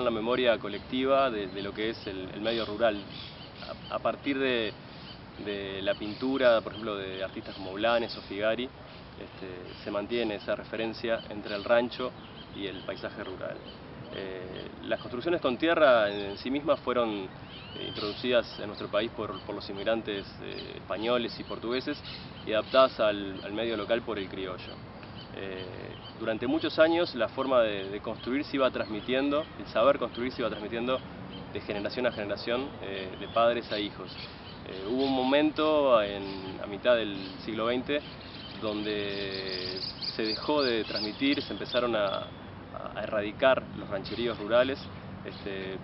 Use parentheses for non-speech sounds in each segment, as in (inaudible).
en la memoria colectiva de, lo que es el, medio rural. A, partir de, la pintura, por ejemplo, de artistas como Blanes o Figari, este, se mantiene esa referencia entre el rancho y el paisaje rural. Eh, las construcciones con tierra en sí mismas fueron eh, introducidas en nuestro país por, los inmigrantes eh, españoles y portugueses y adaptadas al, medio local por el criollo. Durante muchos años la forma de, construir se iba transmitiendo, el saber construir se iba transmitiendo de generación a generación, de padres a hijos. hubo un momento a mitad del siglo XX donde se dejó de transmitir, se empezaron a, a erradicar los rancheríos rurales, este,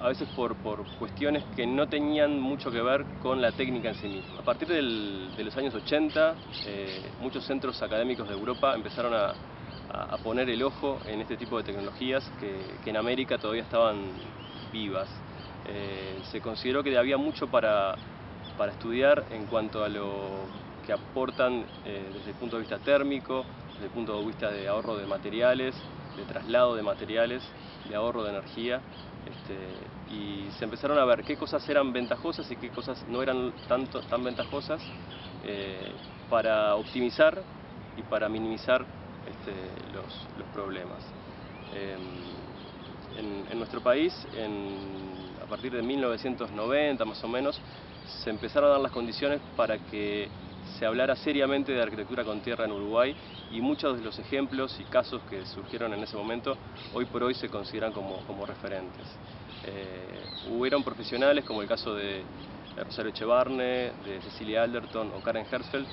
a veces por, cuestiones que no tenían mucho que ver con la técnica en sí misma. A partir de los años 80, eh, muchos centros académicos de Europa empezaron a, poner el ojo en este tipo de tecnologías que, en América todavía estaban vivas. Eh, se consideró que había mucho para, para estudiar en cuanto a lo que aportan eh, desde el punto de vista térmico, desde el punto de vista de ahorro de materiales, de traslado de materiales, de ahorro de energía, este, y se empezaron a ver qué cosas eran ventajosas y qué cosas no eran tanto, tan ventajosas eh, para optimizar y para minimizar este, los, problemas. Em, en, nuestro país, a partir de 1990 más o menos, se empezaron a dar las condiciones para que se hablara seriamente de arquitectura con tierra en Uruguay y muchos de los ejemplos y casos que surgieron en ese momento hoy por hoy se consideran como, referentes. Eh, hubieron profesionales como el caso de Rosario Echevarne, de Cecilia Alderton o Karen Hersfeld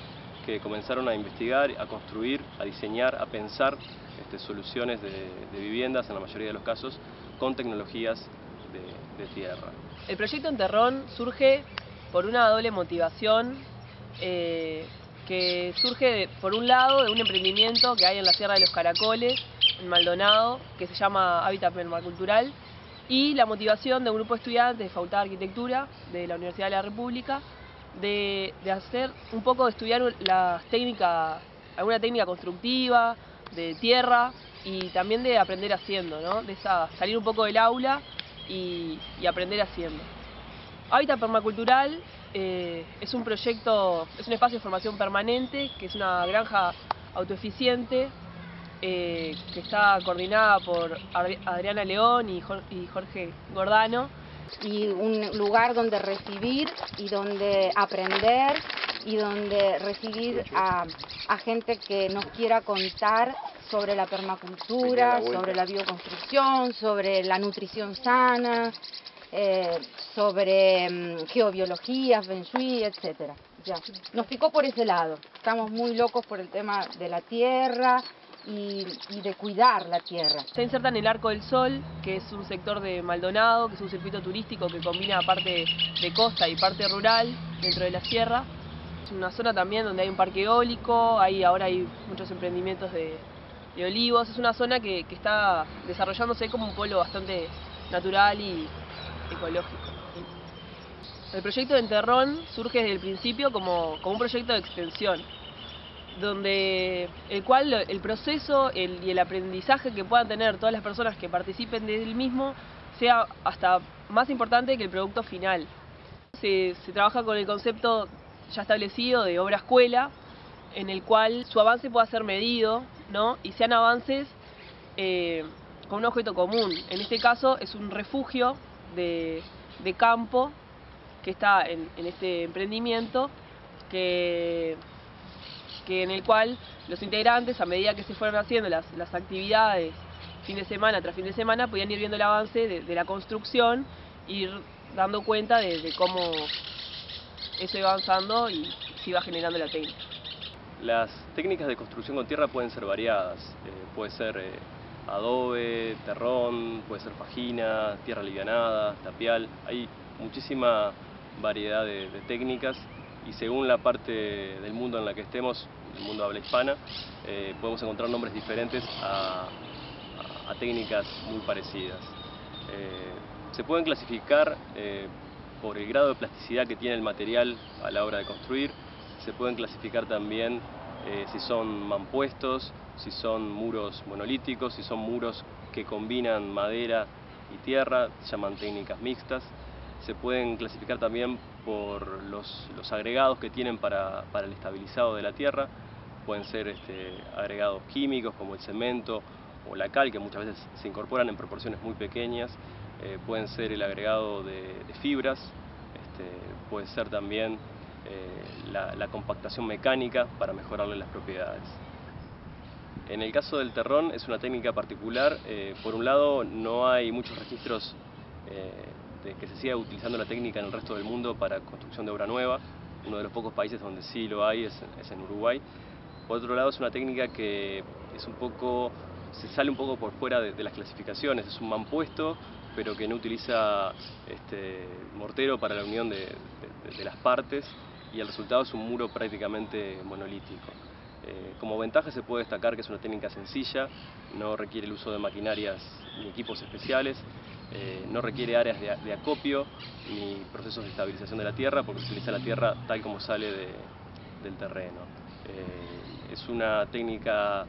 que comenzaron a investigar, a construir, a diseñar, a pensar este, soluciones de, viviendas en la mayoría de los casos con tecnologías de, de tierra. El proyecto Enterrón surge por una doble motivación eh, que surge por un lado de un emprendimiento que hay en la Sierra de los Caracoles, en Maldonado, que se llama Hábitat Permacultural, y la motivación de un grupo de estudiantes de Facultad de Arquitectura de la Universidad de la República de, hacer un poco de estudiar las técnicas, alguna técnica constructiva, de tierra y también de aprender haciendo, ¿no? de esa, salir un poco del aula y, y aprender haciendo. Hábitat Permacultural eh, es un proyecto, es un espacio de formación permanente, que es una granja autoeficiente, eh, que está coordinada por Adriana León y Jorge Gordano. Y un lugar donde recibir y donde aprender y donde recibir a, a gente que nos quiera contar sobre la permacultura, sobre la bioconstrucción, sobre la nutrición sana, eh, sobre mm, geobiología, feng shui, etc. Ya. Nos picó por ese lado. Estamos muy locos por el tema de la tierra y, de cuidar la tierra. Se inserta en el Arco del Sol, que es un sector de Maldonado, que es un circuito turístico que combina parte de costa y parte rural dentro de la sierra. Es una zona también donde hay un parque eólico, hay, ahora hay muchos emprendimientos de, olivos. Es una zona que, que está desarrollándose como un pueblo bastante natural y, ecológico. El proyecto de Enterrón surge desde el principio como, un proyecto de extensión, donde el cual el proceso y el aprendizaje que puedan tener todas las personas que participen del mismo sea hasta más importante que el producto final. Se, trabaja con el concepto ya establecido de obra escuela, en el cual su avance pueda ser medido ¿no? y sean avances eh, con un objeto común. En este caso es un refugio de, campo que está en, este emprendimiento, que, que, en el cual los integrantes, a medida que se fueron haciendo las, actividades fin de semana tras fin de semana, podían ir viendo el avance de, la construcción, ir dando cuenta de, cómo eso iba avanzando y se iba generando la técnica. Las técnicas de construcción con tierra pueden ser variadas, eh, puede ser eh, adobe, terrón, puede ser fajina, tierra alivianada, tapial, hay muchísima variedad de, técnicas y según la parte del mundo en la que estemos, el mundo habla hispana, eh, podemos encontrar nombres diferentes a, técnicas muy parecidas. Eh, se pueden clasificar eh, por el grado de plasticidad que tiene el material a la hora de construir, se pueden clasificar también si son mampuestos, si son muros monolíticos, si son muros que combinan madera y tierra, se llaman técnicas mixtas. Se pueden clasificar también por los, agregados que tienen para, el estabilizado de la tierra. Pueden ser este, agregados químicos como el cemento o la cal, que muchas veces se incorporan en proporciones muy pequeñas. Eh, pueden ser el agregado de, fibras, este, puede ser también eh, la, compactación mecánica para mejorarle las propiedades. En el caso del terrón es una técnica particular, eh, por un lado no hay muchos registros de que se siga utilizando la técnica en el resto del mundo para construcción de obra nueva, uno de los pocos países donde sí lo hay es, en Uruguay. Por otro lado es una técnica que es un poco, se sale un poco por fuera de, de las clasificaciones, es un mampuesto pero que no utiliza este, mortero para la unión de, las partes y el resultado es un muro prácticamente monolítico. Eh, como ventaja se puede destacar que es una técnica sencilla, no requiere el uso de maquinarias ni equipos especiales, eh, no requiere áreas de, acopio ni procesos de estabilización de la tierra porque utiliza la tierra tal como sale del terreno. Eh, es una técnica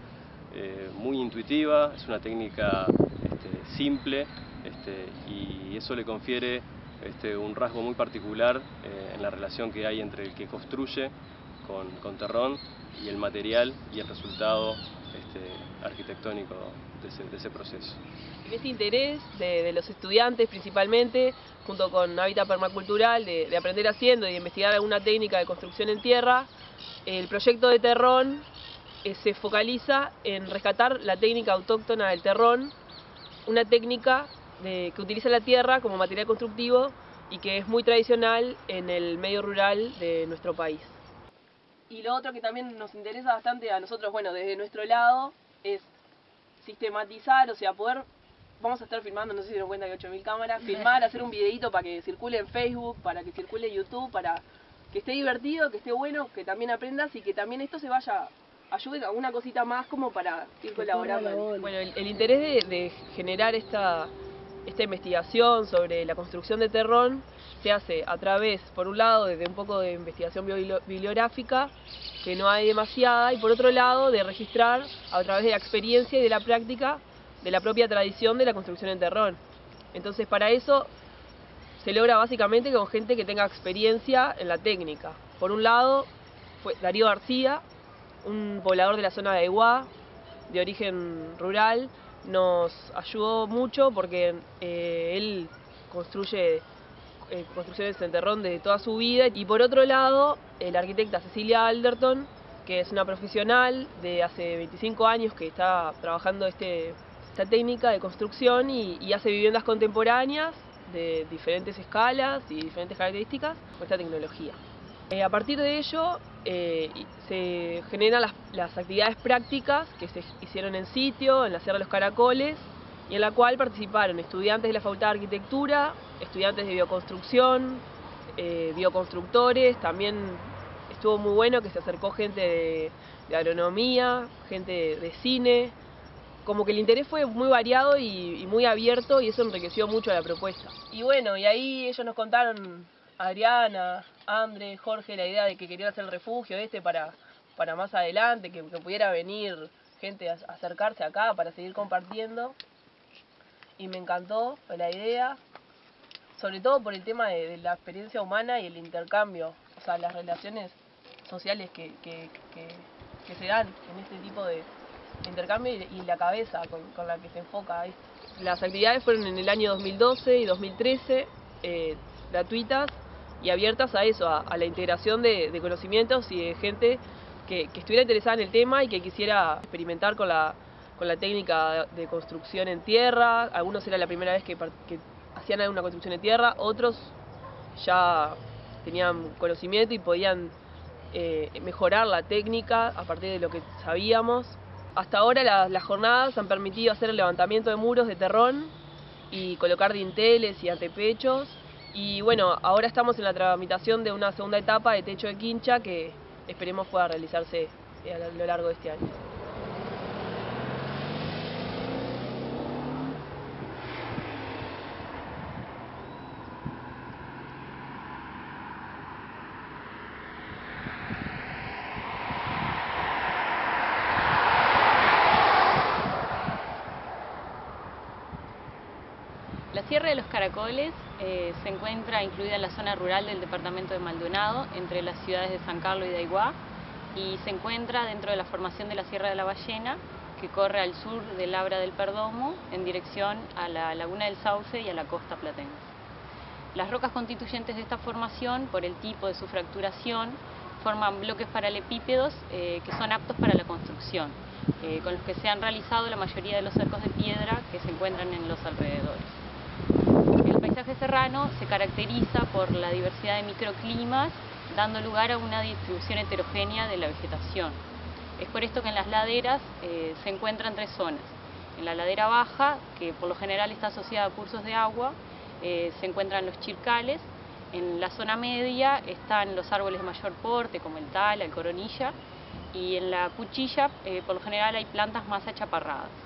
muy intuitiva, es una técnica este, simple este, y eso le confiere este, un rasgo muy particular eh, en la relación que hay entre el que construye con, Terrón y el material y el resultado arquitectónico de ese, proceso. Este interés de, los estudiantes principalmente, junto con Hábitat Permacultural, de, de, aprender haciendo y de investigar alguna técnica de construcción en tierra, el proyecto de Terrón eh, se focaliza en rescatar la técnica autóctona del terrón, una técnica que utiliza la tierra como material constructivo y que es muy tradicional en el medio rural de nuestro país. Y lo otro que también nos interesa bastante a nosotros, bueno, desde nuestro lado, es sistematizar, o sea, poder, vamos a estar filmando, no sé si se dan cuenta que 8.000 cámaras, filmar, hacer un videito para que circule en Facebook, para que circule en YouTube, para que esté divertido, que esté bueno, que también aprendas y que también esto se vaya ayude a una cosita más como para ir colaborando. Bueno, el, interés de generar esta esta investigación sobre la construcción de Terrón se hace a través, por un lado, de un poco de investigación bibliográfica, que no hay demasiada, y por otro lado, de registrar a través de la experiencia y de la práctica de la propia tradición de la construcción en Terrón. Entonces, para eso se logra básicamente con gente que tenga experiencia en la técnica. Por un lado, fue Darío García, un poblador de la zona de Aiguá, de origen rural, nos ayudó mucho porque eh, él construye eh, construcciones en terrón de toda su vida. Y por otro lado, la arquitecta Cecilia Alderton, que es una profesional de hace 25 años que está trabajando este, esta técnica de construcción y, hace viviendas contemporáneas de diferentes escalas y diferentes características con esta tecnología. Eh, a partir de ello eh, se generan las, actividades prácticas que se hicieron en sitio, en la Sierra de los Caracoles, y en la cual participaron estudiantes de la Facultad de Arquitectura, estudiantes de bioconstrucción, eh, bioconstructores, también estuvo muy bueno que se acercó gente de, agronomía, gente de, cine, como que el interés fue muy variado y, y muy abierto y eso enriqueció mucho la propuesta. Y bueno, y ahí ellos nos contaron Adriana, André, Jorge, la idea de que querían hacer el refugio este para, para más adelante, que, pudiera venir gente a acercarse acá para seguir compartiendo. Y me encantó la idea, sobre todo por el tema de, la experiencia humana y el intercambio, o sea, las relaciones sociales que, se dan en este tipo de intercambio y, la cabeza con, la que se enfoca. Las actividades fueron en el año 2012 y 2013, eh, gratuitas y abiertas a eso, a, la integración de, conocimientos y de gente que, estuviera interesada en el tema y que quisiera experimentar con la, con la técnica de construcción en tierra. Algunos era la primera vez que, hacían alguna construcción en tierra, otros ya tenían conocimiento y podían eh, mejorar la técnica a partir de lo que sabíamos. Hasta ahora las jornadas han permitido hacer el levantamiento de muros de terrón y colocar dinteles y antepechos y bueno, ahora estamos en la tramitación de una segunda etapa de techo de quincha que esperemos pueda realizarse eh, a lo largo de este año. Sierra de los Caracoles eh, se encuentra incluida en la zona rural del departamento de Maldonado, entre las ciudades de San Carlos y de Aiguá, y se encuentra dentro de la formación de la Sierra de la Ballena, que corre al sur del Labra del Perdomo, en dirección a la Laguna del Sauce y a la costa platense. Las rocas constituyentes de esta formación, por el tipo de su fracturación, forman bloques paralepípedos eh, que son aptos para la construcción, eh, con los que se han realizado la mayoría de los cercos de piedra que se encuentran en los alrededores. El paisaje serrano se caracteriza por la diversidad de microclimas, dando lugar a una distribución heterogénea de la vegetación. Es por esto que en las laderas eh, se encuentran tres zonas. En la ladera baja, que por lo general está asociada a cursos de agua, eh, se encuentran los chircales. En la zona media están los árboles de mayor porte, como el tala, el coronilla, y en la cuchilla, eh, por lo general, hay plantas más achaparradas.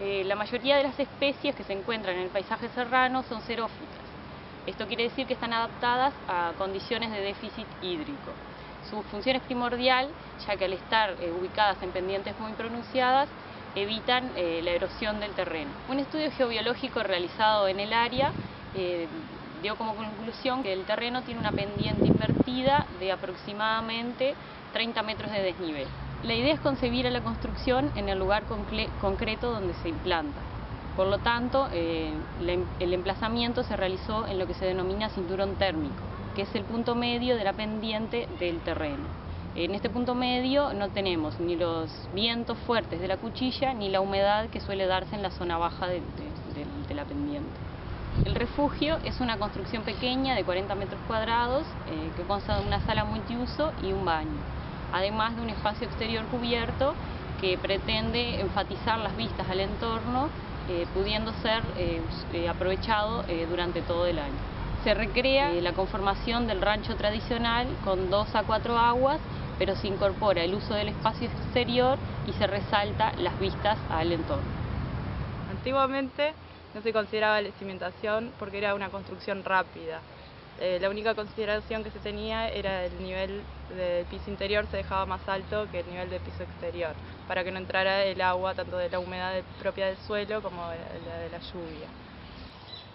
La mayoría de las especies que se encuentran en el paisaje serrano son xerófitas. Esto quiere decir que están adaptadas a condiciones de déficit hídrico. Su función es primordial, ya que al estar eh, ubicadas en pendientes muy pronunciadas, evitan eh, la erosión del terreno. Un estudio geobiológico realizado en el área eh, dio como conclusión que el terreno tiene una pendiente invertida de aproximadamente 30 metros de desnivel. La idea es concebir a la construcción en el lugar concreto donde se implanta. Por lo tanto, em, el emplazamiento se realizó en lo que se denomina cinturón térmico que es el punto medio de la pendiente del terreno. En este punto medio no tenemos ni los vientos fuertes de la cuchilla ni la humedad que suele darse en la zona baja de, la pendiente. El refugio es una construcción pequeña de 40 metros cuadrados eh, que consta de una sala multiuso y un baño, además de un espacio exterior cubierto que pretende enfatizar las vistas al entorno, eh, pudiendo ser eh, aprovechado durante todo el año. Se recrea eh, la conformación del rancho tradicional con dos a cuatro aguas, pero se incorpora el uso del espacio exterior y se resalta las vistas al entorno. Antiguamente no se consideraba la cimentación porque era una construcción rápida. Eh, la única consideración que se tenía era el nivel del piso interior se dejaba más alto que el nivel del piso exterior, para que no entrara el agua tanto de la humedad propia del suelo como de la, de la lluvia.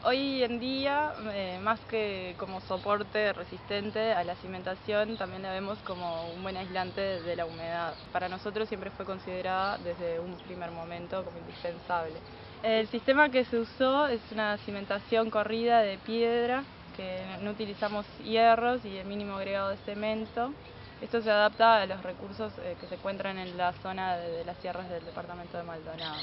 Hoy en día, eh, más que como soporte resistente a la cimentación, también la vemos como un buen aislante de la humedad. Para nosotros siempre fue considerada desde un primer momento como indispensable. El sistema que se usó es una cimentación corrida de piedra, que no utilizamos hierros y el mínimo agregado de cemento. Esto se adapta a los recursos eh, que se encuentran en la zona de las sierras del departamento de Maldonado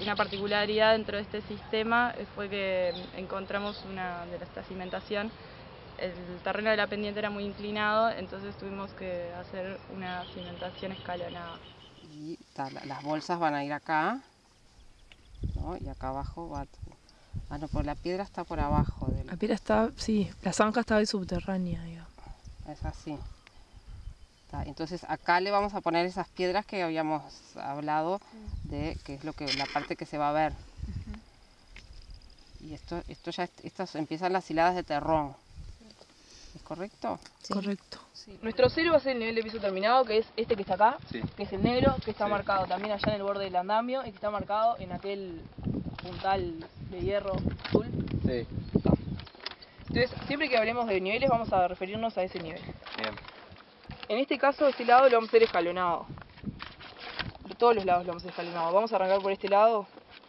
una particularidad dentro de este sistema fue que encontramos una de esta cimentación, el terreno de la pendiente era muy inclinado, entonces tuvimos que hacer una cimentación escalonada. Las bolsas van a ir acá, y acá abajo va... Ah, no, por la piedra está por abajo. La piedra está, sí, la zanja está ahí subterránea, Es así. Entonces acá le vamos a poner esas piedras que habíamos hablado de que es lo que la parte que se va a ver. Y esto, esto ya estas empiezan las hiladas de terrón. ¿Es correcto? Correcto. Nuestro cero va a ser el nivel de piso terminado, que es este que está acá, que es el negro, que está marcado también allá en el borde del andamio y que está marcado en aquel puntal de hierro azul. Sí. Entonces, siempre que hablemos de niveles vamos a referirnos a ese nivel. Bien. En este caso, este lado lo vamos a hacer escalonado. De todos los lados lo vamos a hacer escalonado. Vamos a arrancar por este lado.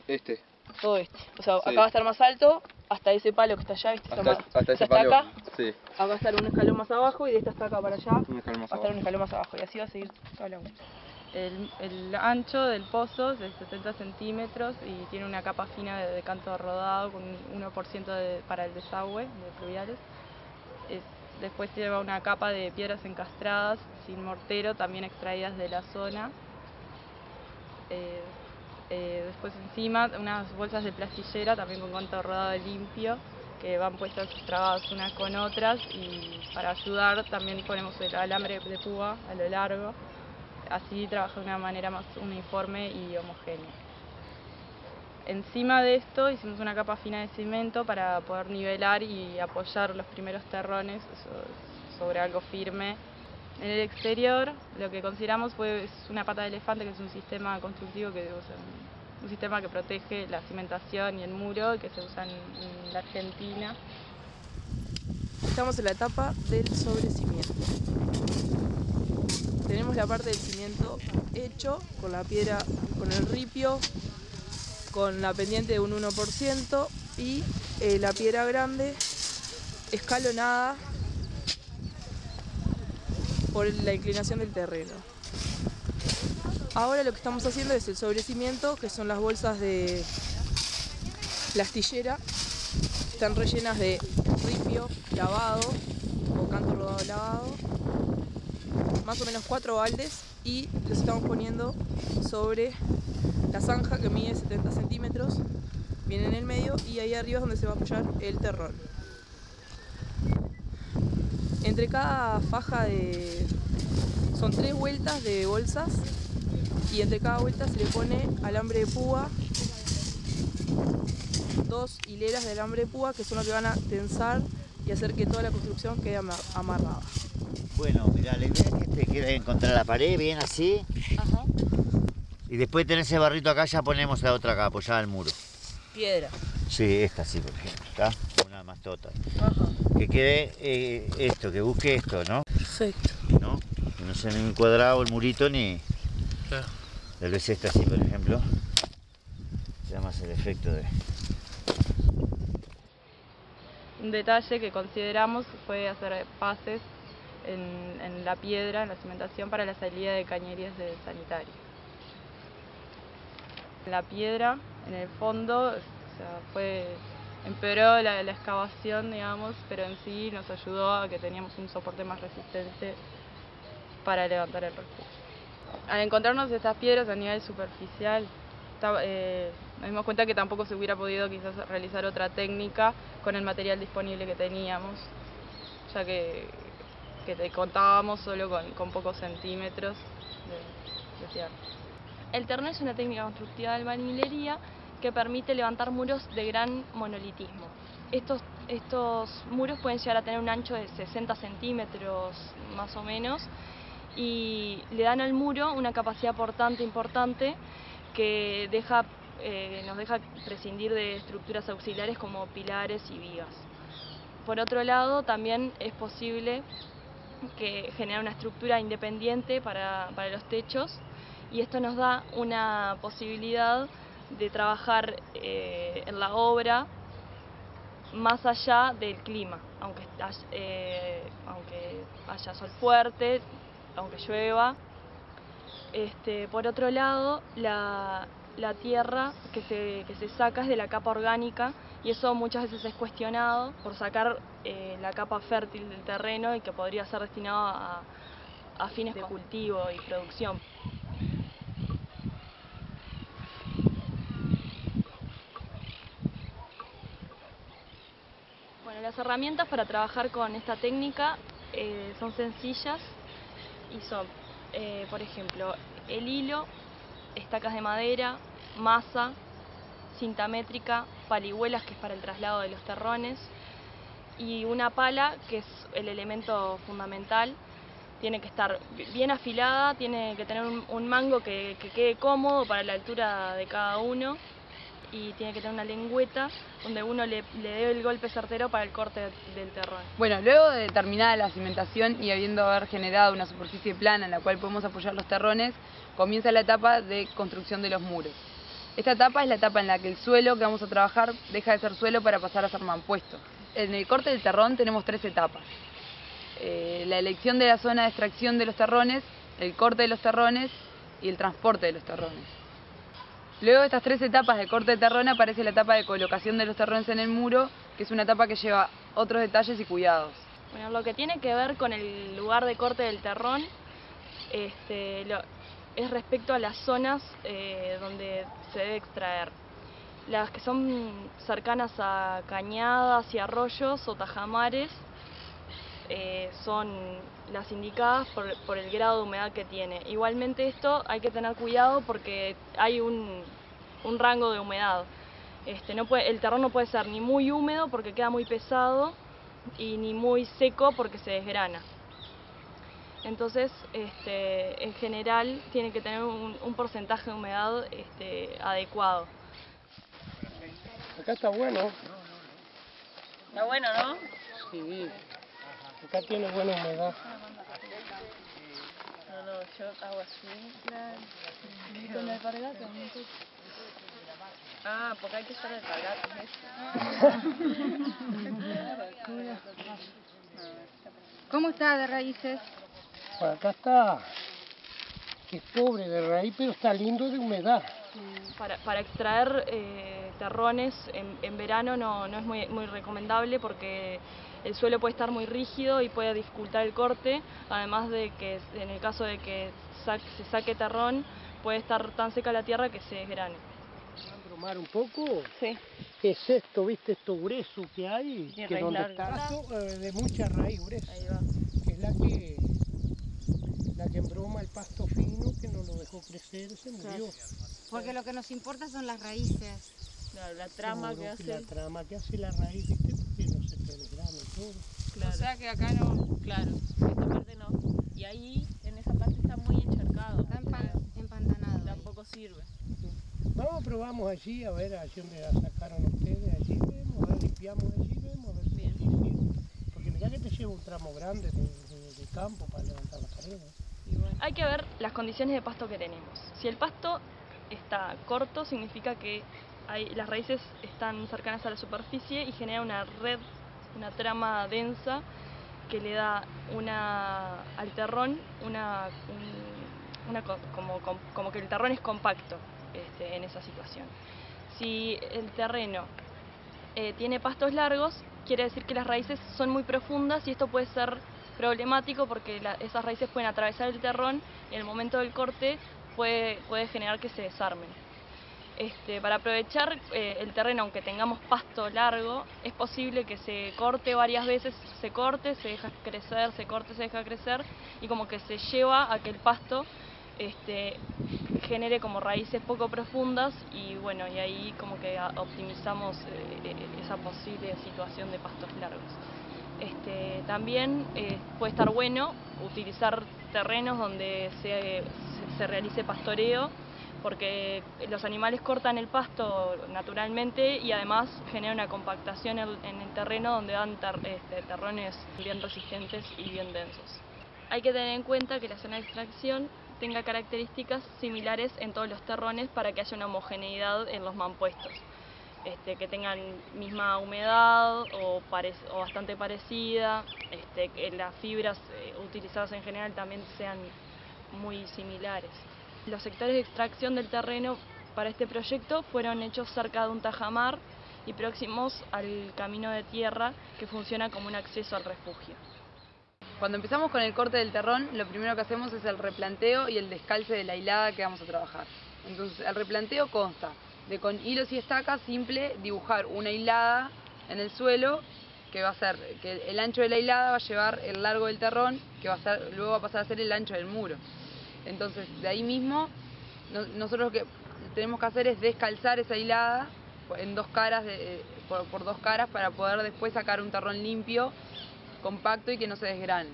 Este. Todo este. O sea, acá va a estar más alto, hasta ese palo que está allá, ¿viste? Hasta, ese palo. acá. Sí. Acá va a estar un escalón más abajo y de esta hasta acá para allá. Un escalón más va a estar un escalón más abajo. Y así va a seguir toda la el, ancho del pozo es de 70 centímetros y tiene una capa fina de, canto rodado con 1% para el desagüe de fluviales. Es Después lleva una capa de piedras encastradas sin mortero, también extraídas de la zona. Eh, eh, después encima unas bolsas de plastillera también con canto rodado limpio que van puestas trabadas unas con otras y para ayudar también ponemos el alambre de púa a lo largo, así trabaja de una manera más uniforme y homogénea. Encima de esto hicimos una capa fina de cemento para poder nivelar y apoyar los primeros terrones sobre algo firme. En el exterior lo que consideramos fue una pata de elefante, que es un sistema constructivo que un sistema que protege la cimentación y el muro que se usa en, en la Argentina. Estamos en la etapa del sobrecimiento. Tenemos la parte del cimiento hecho con la piedra, con el ripio, con la pendiente de un 1% y eh, la piedra grande escalonada por la inclinación del terreno. Ahora lo que estamos haciendo es el sobrecimiento, que son las bolsas de plastillera. Están rellenas de ripio lavado o canto rodado lavado. Más o menos cuatro baldes y los estamos poniendo sobre la zanja que mide 70 centímetros. Viene en el medio y ahí arriba es donde se va a apoyar el terrón. Entre cada faja de... son tres vueltas de bolsas y entre cada vuelta se le pone alambre de púa, dos hileras de alambre de púa que son los que van a tensar y hacer que toda la construcción quede ama- amarrada. Bueno, mira, la idea es que te quede encontrar la pared bien así. Y después de tener ese barrito acá ya ponemos la otra acá, apoyada al muro. Piedra. Sí, esta sí, por ejemplo, ¿está? Una más tota. Que quede eh, esto, que busque esto, ¿no? Perfecto. ¿No? Que no sea ni un cuadrado el murito ni... Tal vez esta así, por ejemplo. Ya más el efecto de... Un detalle que consideramos fue hacer pases en, en la piedra, en la cimentación, para la salida de cañerías del sanitario. La piedra, en el fondo, o sea, fue, empeoró la, la excavación, digamos, pero en sí nos ayudó a que teníamos un soporte más resistente para levantar el refugio. Al encontrarnos estas piedras a nivel superficial, eh, nos dimos cuenta que tampoco se hubiera podido quizás realizar otra técnica con el material disponible que teníamos, ya que, que te- contábamos solo con, con pocos centímetros de, de tierra. El terreno es una técnica constructiva de albañilería que permite levantar muros de gran monolitismo. Estos, estos muros pueden llegar a tener un ancho de 60 centímetros más o menos y le dan al muro una capacidad portante importante que deja, eh, nos deja prescindir de estructuras auxiliares como pilares y vigas. Por otro lado, también es posible que generar una estructura independiente para, para los techos y esto nos da una posibilidad de trabajar eh, en la obra más allá del clima, aunque, eh, aunque haya sol fuerte, aunque llueva. Este, por otro lado, la, la tierra que se, que se saca es de la capa orgánica y eso muchas veces es cuestionado por sacar eh, la capa fértil del terreno y que podría ser destinado a, a fines de cultivo y producción. Bueno, las herramientas para trabajar con esta técnica eh, son sencillas y son, eh, por ejemplo, el hilo, estacas de madera, masa, cinta métrica, palihuelas, que es para el traslado de los terrones, y una pala, que es el elemento fundamental. Tiene que estar bien afilada, tiene que tener un, mango que, que quede cómodo para la altura de cada uno y tiene que tener una lengüeta donde uno le, le dé el golpe certero para el corte del terrón. Bueno, luego de terminada la cimentación y habiendo haber generado una superficie plana en la cual podemos apoyar los terrones, comienza la etapa de construcción de los muros. Esta etapa es la etapa en la que el suelo que vamos a trabajar deja de ser suelo para pasar a ser mampuesto. En el corte del terrón tenemos tres etapas. Eh, la elección de la zona de extracción de los terrones, el corte de los terrones y el transporte de los terrones. Luego de estas tres etapas de corte de terrón aparece la etapa de colocación de los terrones en el muro, que es una etapa que lleva otros detalles y cuidados. Bueno, lo que tiene que ver con el lugar de corte del terrón este, lo- es respecto a las zonas eh, donde se debe extraer. Las que son cercanas a cañadas y arroyos o tajamares eh, son las indicadas por, el grado de humedad que tiene. Igualmente esto hay que tener cuidado porque hay un, un rango de humedad. Este, no puede, el terreno no puede ser ni muy húmedo porque queda muy pesado y ni muy seco porque se desgrana. Entonces, este, en general, tiene que tener un, un porcentaje de humedad este, adecuado. Acá está bueno. Está bueno, ¿no? Sí. Acá tiene buena humedad. No, no, yo hago así. Claro. Con la alpargata, Ah, porque hay que usar alpargatas, (laughs) ¿Cómo está de raíces? Pues acá está, que es pobre de raíz, pero está lindo de humedad. Para, para extraer eh, terrones en, en verano no, no es muy, muy recomendable porque el suelo puede estar muy rígido y puede dificultar el corte, además de que en el caso de que sa- se saque terrón puede estar tan seca la tierra que se desgrane. bromar un poco? Sí. Es esto, viste, esto grueso que hay, que donde larga. está eh, de mucha raíz gruesa, Ahí va. que es la que la que embroma el pasto fino que no lo dejó crecer, se murió. Porque lo que nos importa son las raíces. Claro, la trama que La hace. trama que hace la raíz, viste, porque no se te desgrane todo. Claro. O sea que acá no... Claro, esta parte no. Y ahí, en esa parte está muy encharcado. Está empan- empantanado. Tampoco sirve. Vamos, probamos allí, a ver, allí donde la sacaron ustedes, allí vemos, a ver, limpiamos allí, vemos, a ver si sirve. Porque mira que te lleva un tramo grande de, de- de campo para levantar las paredes. Hay que ver las condiciones de pasto que tenemos. Si el pasto está corto, significa que hay, las raíces están cercanas a la superficie y genera una red, una trama densa que le da una, al terrón una, un- una co- como, como- como que el terrón es compacto este, en esa situación. Si el terreno eh, tiene pastos largos, quiere decir que las raíces son muy profundas y esto puede ser problemático porque la- esas raíces pueden atravesar el terrón y en el momento del corte puede, puede generar que se desarmen. Este, para aprovechar eh, el terreno, aunque tengamos pasto largo, es posible que se corte varias veces, se corte, se deja crecer, se corte, se deja crecer y como que se lleva a que el pasto este, genere como raíces poco profundas y bueno, y ahí como que optimizamos eh, eh, esa posible situación de pastos largos. Este, también eh, puede estar bueno utilizar terrenos donde se, se- realice pastoreo porque los animales cortan el pasto naturalmente y además genera una compactación en, el terreno donde dan este, terrones bien resistentes y bien densos. Hay que tener en cuenta que la zona de extracción tenga características similares en todos los terrones para que haya una homogeneidad en los mampuestos. Este, que tengan misma humedad o, pare- o bastante parecida, este, que las fibras eh, utilizadas en general también sean muy similares. Los sectores de extracción del terreno para este proyecto fueron hechos cerca de un tajamar y próximos al camino de tierra que funciona como un acceso al refugio. Cuando empezamos con el corte del terrón, lo primero que hacemos es el replanteo y el descalce de la hilada que vamos a trabajar. Entonces, el replanteo consta de con hilos y estacas simple dibujar una hilada en el suelo que va a ser que el ancho de la hilada va a llevar el largo del terrón, que va a ser, luego va a pasar a ser el ancho del muro. Entonces, de ahí mismo, no- nosotros lo que tenemos que hacer es descalzar esa hilada en dos caras, de- por, por dos caras, para poder después sacar un terrón limpio, compacto y que no se desgrane.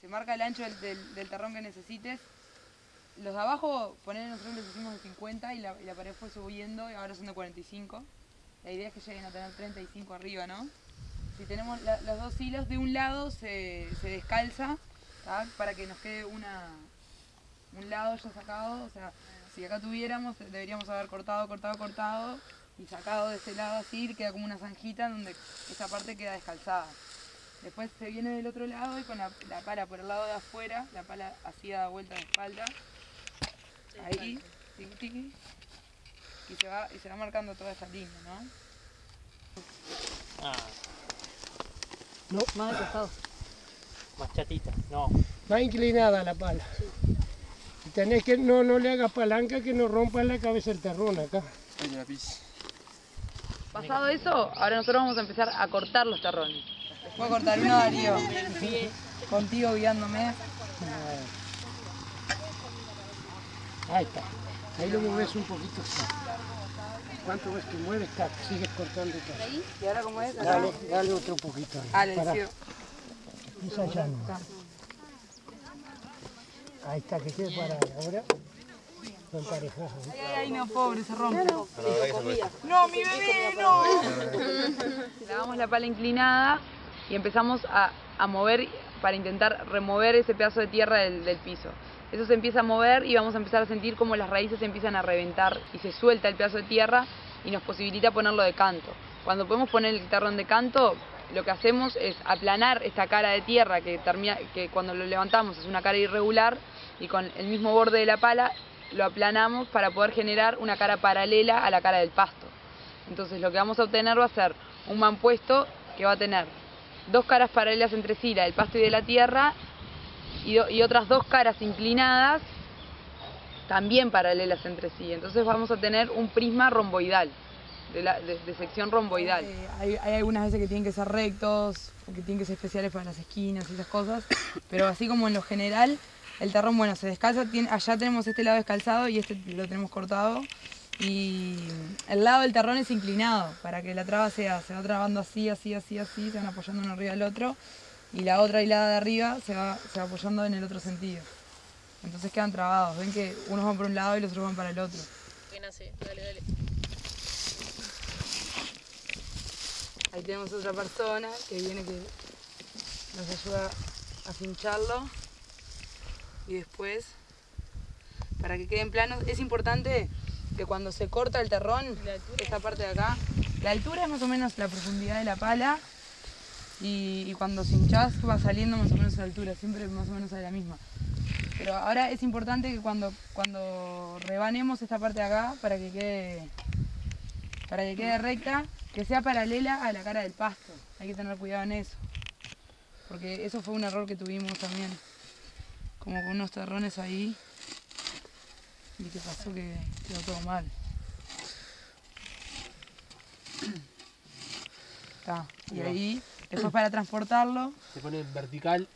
Se marca el ancho del, del- del terrón que necesites. Los de abajo, poner nosotros les hicimos de 50 y la, pared fue subiendo y ahora son de 45. La idea es que lleguen a tener 35 arriba, ¿no? Si tenemos la- los dos hilos de un lado se, se descalza para que nos quede una, un lado ya sacado. O sea, si acá tuviéramos, deberíamos haber cortado, cortado, cortado y sacado de este lado así, queda como una zanjita donde esa parte queda descalzada. Después se viene del otro lado y con la, la pala por el lado de afuera, la pala así da vuelta de espalda, ahí, tiqui, tiqui, y se va, y se va marcando toda esa línea, ¿no? Ah, No, más de costado. Más chatita, no. más inclinada la pala. Y tenés que, no, no le hagas palanca que no rompa la cabeza el terrón acá. Pasado eso, ahora nosotros vamos a empezar a cortar los terrones. Voy a cortar uno, Darío. Contigo guiándome. Ahí está. Ahí lo mueves un poquito. ¿Cuánto ves que mueves? Tac, sigues cortando. tac. ¿Y ahora cómo es? Dale, dale otro poquito ahí. Ah. Esa ya no. Ahí está, que quede parada. Ahora lo emparejás. Ay, ay, no, pobre, se rompe. No, mi bebé, no. (laughs) Le damos la pala inclinada y empezamos a, a mover para intentar remover ese pedazo de tierra del, del piso. Eso se empieza a mover y vamos a empezar a sentir como las raíces empiezan a reventar y se suelta el pedazo de tierra y nos posibilita ponerlo de canto. Cuando podemos poner el terrón de canto, lo que hacemos es aplanar esta cara de tierra que, que cuando lo levantamos es una cara irregular y con el mismo borde de la pala lo aplanamos para poder generar una cara paralela a la cara del pasto. Entonces lo que vamos a obtener va a ser un mampuesto que va a tener dos caras paralelas entre sí, la del pasto y de la tierra, y, otras dos caras inclinadas también paralelas entre sí. Entonces vamos a tener un prisma romboidal, de, sección romboidal. Eh, hay, algunas veces que tienen que ser rectos, que tienen que ser especiales para las esquinas y esas cosas, pero así como en lo general, el terrón, bueno, se descalza, allá tenemos este lado descalzado y este lo tenemos cortado, y el lado del terrón es inclinado, para que la traba sea, se va trabando así, así, así, así, se van apoyando uno arriba del otro, y la otra hilada de arriba se va, se va apoyando en el otro sentido. Entonces quedan trabados, ven que unos van por un lado y los otros van para el otro. Dale, dale. Ahí tenemos otra persona que viene que nos ayuda a fincharlo. Y después, para que queden planos, es importante que cuando se corta el terrón, esta parte de acá, la altura es más o menos la profundidad de la pala y, y cuando cinchás va saliendo más o menos a la altura, siempre más o menos a la misma. Pero ahora es importante que cuando, cuando rebanemos esta parte de acá, para que quede para que quede recta, que sea paralela a la cara del pasto. Hay que tener cuidado en eso. Porque eso fue un error que tuvimos también. Como con unos terrones ahí. Y que pasó que quedó todo mal. (clears throat) Está. Y ahí, después para transportarlo, Se pone en vertical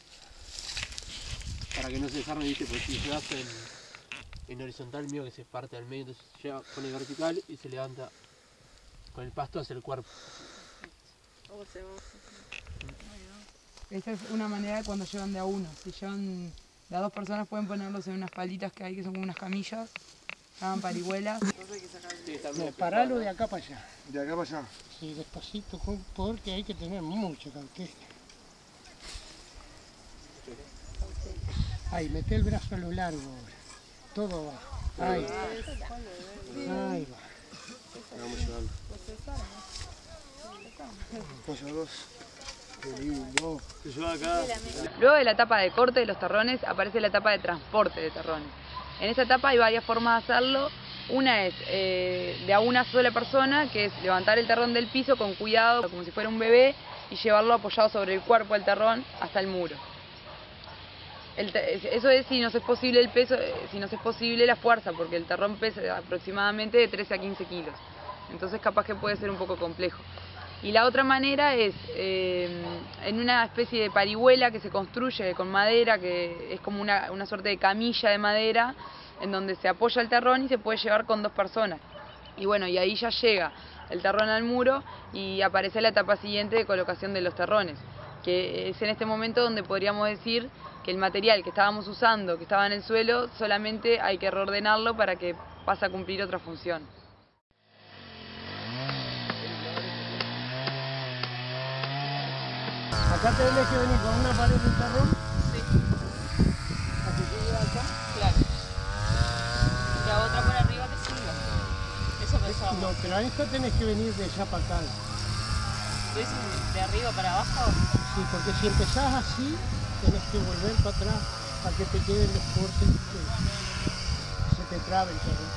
para que no se desarme, ¿viste? Porque si llevas en, en horizontal, mío que se parte al medio, entonces lleva, pone vertical y se levanta con el pasto hacia el cuerpo. esa es una manera cuando llevan de a uno. Si llevan de a dos personas pueden ponerlos en unas palitas que hay que son como unas camillas. Llaman parihuelas. No, paralo de acá para allá. De acá para allá. Sí, despacito, con- porque hay que tener mucha cautela. Ahí, mete el brazo a lo largo ahora. Todo va. Ahí. Ahí va. Vamos llevando. Apoyo dos. Qué lindo. Te lleva acá. Luego de la etapa de corte de los terrones aparece la etapa de transporte de terrones. En esta etapa hay varias formas de hacerlo. Una es eh, de a una sola persona, que es levantar el terrón del piso con cuidado, como si fuera un bebé, y llevarlo apoyado sobre el cuerpo del terrón hasta el muro. El eso es si nos es posible el peso, eh, si nos es posible la fuerza, porque el terrón pesa aproximadamente de 13 a 15 kilos. Entonces capaz que puede ser un poco complejo. Y la otra manera es eh, en una especie de parihuela que se construye con madera, que es como una, una suerte de camilla de madera, en donde se apoya el terrón y se puede llevar con dos personas. Y bueno, y ahí ya llega el terrón al muro y aparece la etapa siguiente de colocación de los terrones, que es en este momento donde podríamos decir que el material que estábamos usando, que estaba en el suelo, solamente hay que reordenarlo para que pase a cumplir otra función. Acá tenés que venir con una pared de terrón. Sí. Así que llega acá. Claro. Y la otra por arriba que siga. Eso No, pensábamos. pero a esto tenés que venir de allá para acá. ¿Lo dices de arriba para abajo? Sí, porque si empezás así, tenés que volver para atrás para que te queden los cortes que se te trabe el terrón.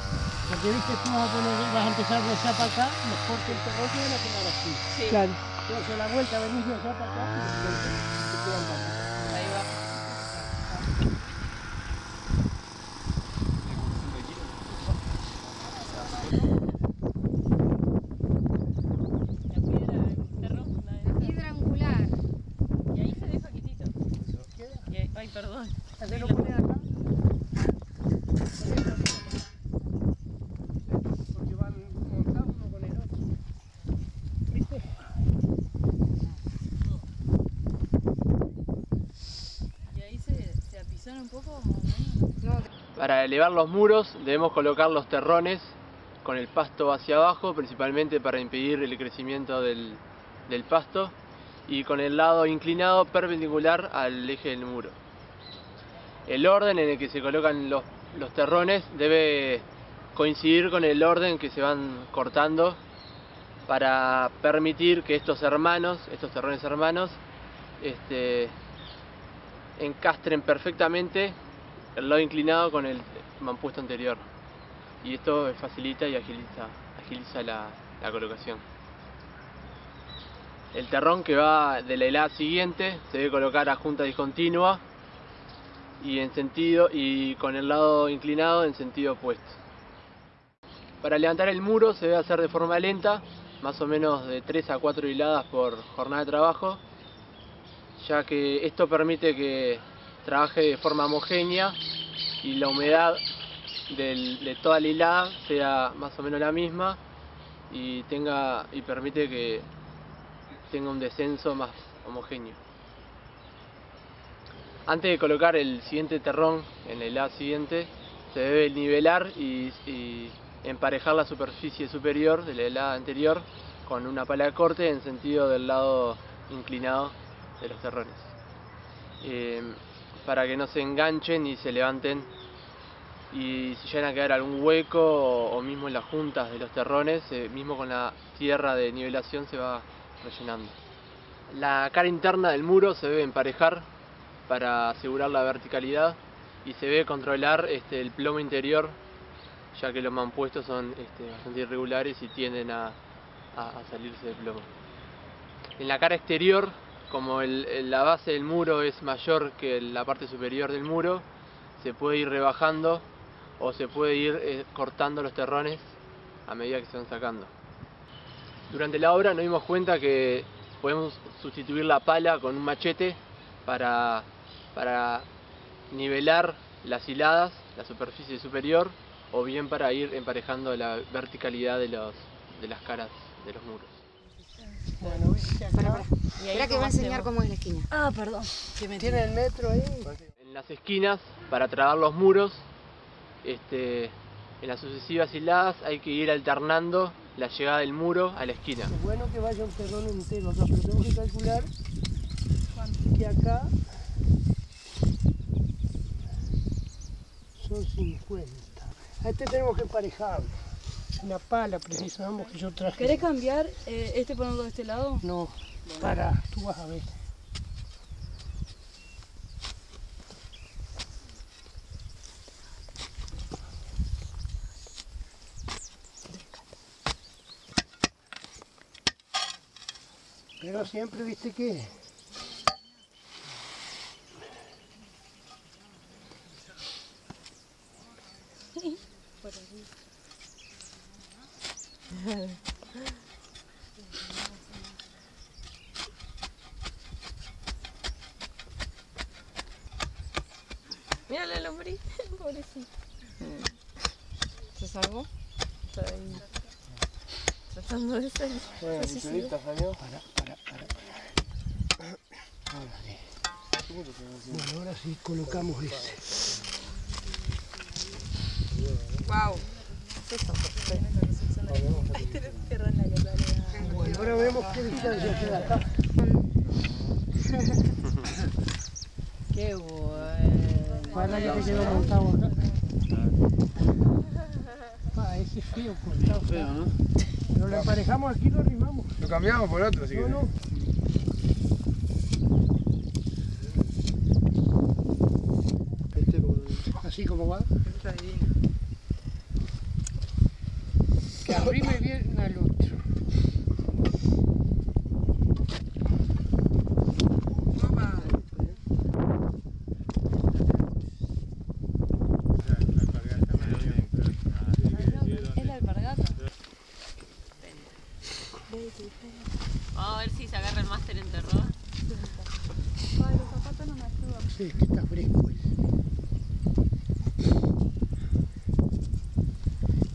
Porque viste, tú vas a, poner, vas a empezar de allá para acá, los cortes del terrón se van a quedar así. Sí. Claro. A la vuelta venís de allá para acá y los cortes se quedan para acá. Ahí va. La piedra del terrón, la de- Piedra angular. Y ahí se deja quietito. Y ahí- Ay, perdón. Hacelo poner acá. Porque van montados uno con el otro. ¿Viste? Y ahí se, se apizona un poco. Para elevar los muros debemos colocar los terrones con el pasto hacia abajo, principalmente para impedir el crecimiento del, pasto, y con el lado inclinado perpendicular al eje del muro. El orden en el que se colocan los, los terrones debe coincidir con el orden que se van cortando para permitir que estos hermanos, estos terrones hermanos, este, encastren perfectamente el lado inclinado con el mampuesto anterior. Y esto facilita y agiliza, agiliza la, la colocación. El terrón que va de la helada siguiente se debe colocar a junta discontinua y en sentido y con el lado inclinado en sentido opuesto. Para levantar el muro se debe hacer de forma lenta, más o menos de 3 a 4 hiladas por jornada de trabajo, ya que esto permite que trabaje de forma homogénea y la humedad del, de toda la hilada sea más o menos la misma y tenga y permite que tenga un descenso más homogéneo. Antes de colocar el siguiente terrón en la hilada siguiente, se debe nivelar y, emparejar la superficie superior de la helada anterior con una pala de corte en sentido del lado inclinado de los terrones. Eh, para que no se enganchen y se levanten y si llegan a quedar algún hueco o, mismo en las juntas de los terrones, eh, mismo con la tierra de nivelación se va rellenando. La cara interna del muro se debe emparejar para asegurar la verticalidad y se debe controlar este, el plomo interior ya que los mampuestos son este, bastante irregulares y tienden a, a, a, salirse del plomo. En la cara exterior, como la base del muro es mayor que la parte superior del muro, se puede ir rebajando o se puede ir eh, cortando los terrones a medida que se van sacando. Durante la obra nos dimos cuenta que podemos sustituir la pala con un machete para, nivelar las hiladas, la superficie superior o bien para ir emparejando la verticalidad de las caras de los muros. Bueno, viste acá. Para, para. Espera que voy a enseñar cómo es la esquina. Ah, perdón. Que me tiene el metro ahí. En las esquinas, para trabar los muros, este, en las sucesivas hiladas hay que ir alternando la llegada del muro a la esquina. Es bueno que vaya un terrón entero acá, pero tengo que calcular que acá son 50. A este tenemos que emparejarlo. Una pala precisamos que yo traje. ¿Querés cambiar eh, este ponerlo de este lado? No, para, tú vas a ver. Pero siempre viste que Mira la lombriz, (laughs) pobrecito. ¿Se salvó? Está ahí. Tratando de salir. Bueno, mi perita salió. Para, para, para. Ahora sí. Bueno, ahora sí colocamos ese. Wow. En la cara. Bueno, ahora vemos qué distancia queda acá. Qué bueno. Para que te quedó montado acá. Ah, ese es feo cortado. Feo, ¿no? Pero lo emparejamos aquí, lo arrimamos. Lo cambiamos por otro, si No, no. Este como... Así como va. Está divino. Que arrime bien al otro. Es la alpargata. Vamos a ver si se agarra el máster en terror. Ay, los zapatos no me ayudan. Sí, que está fresco ese.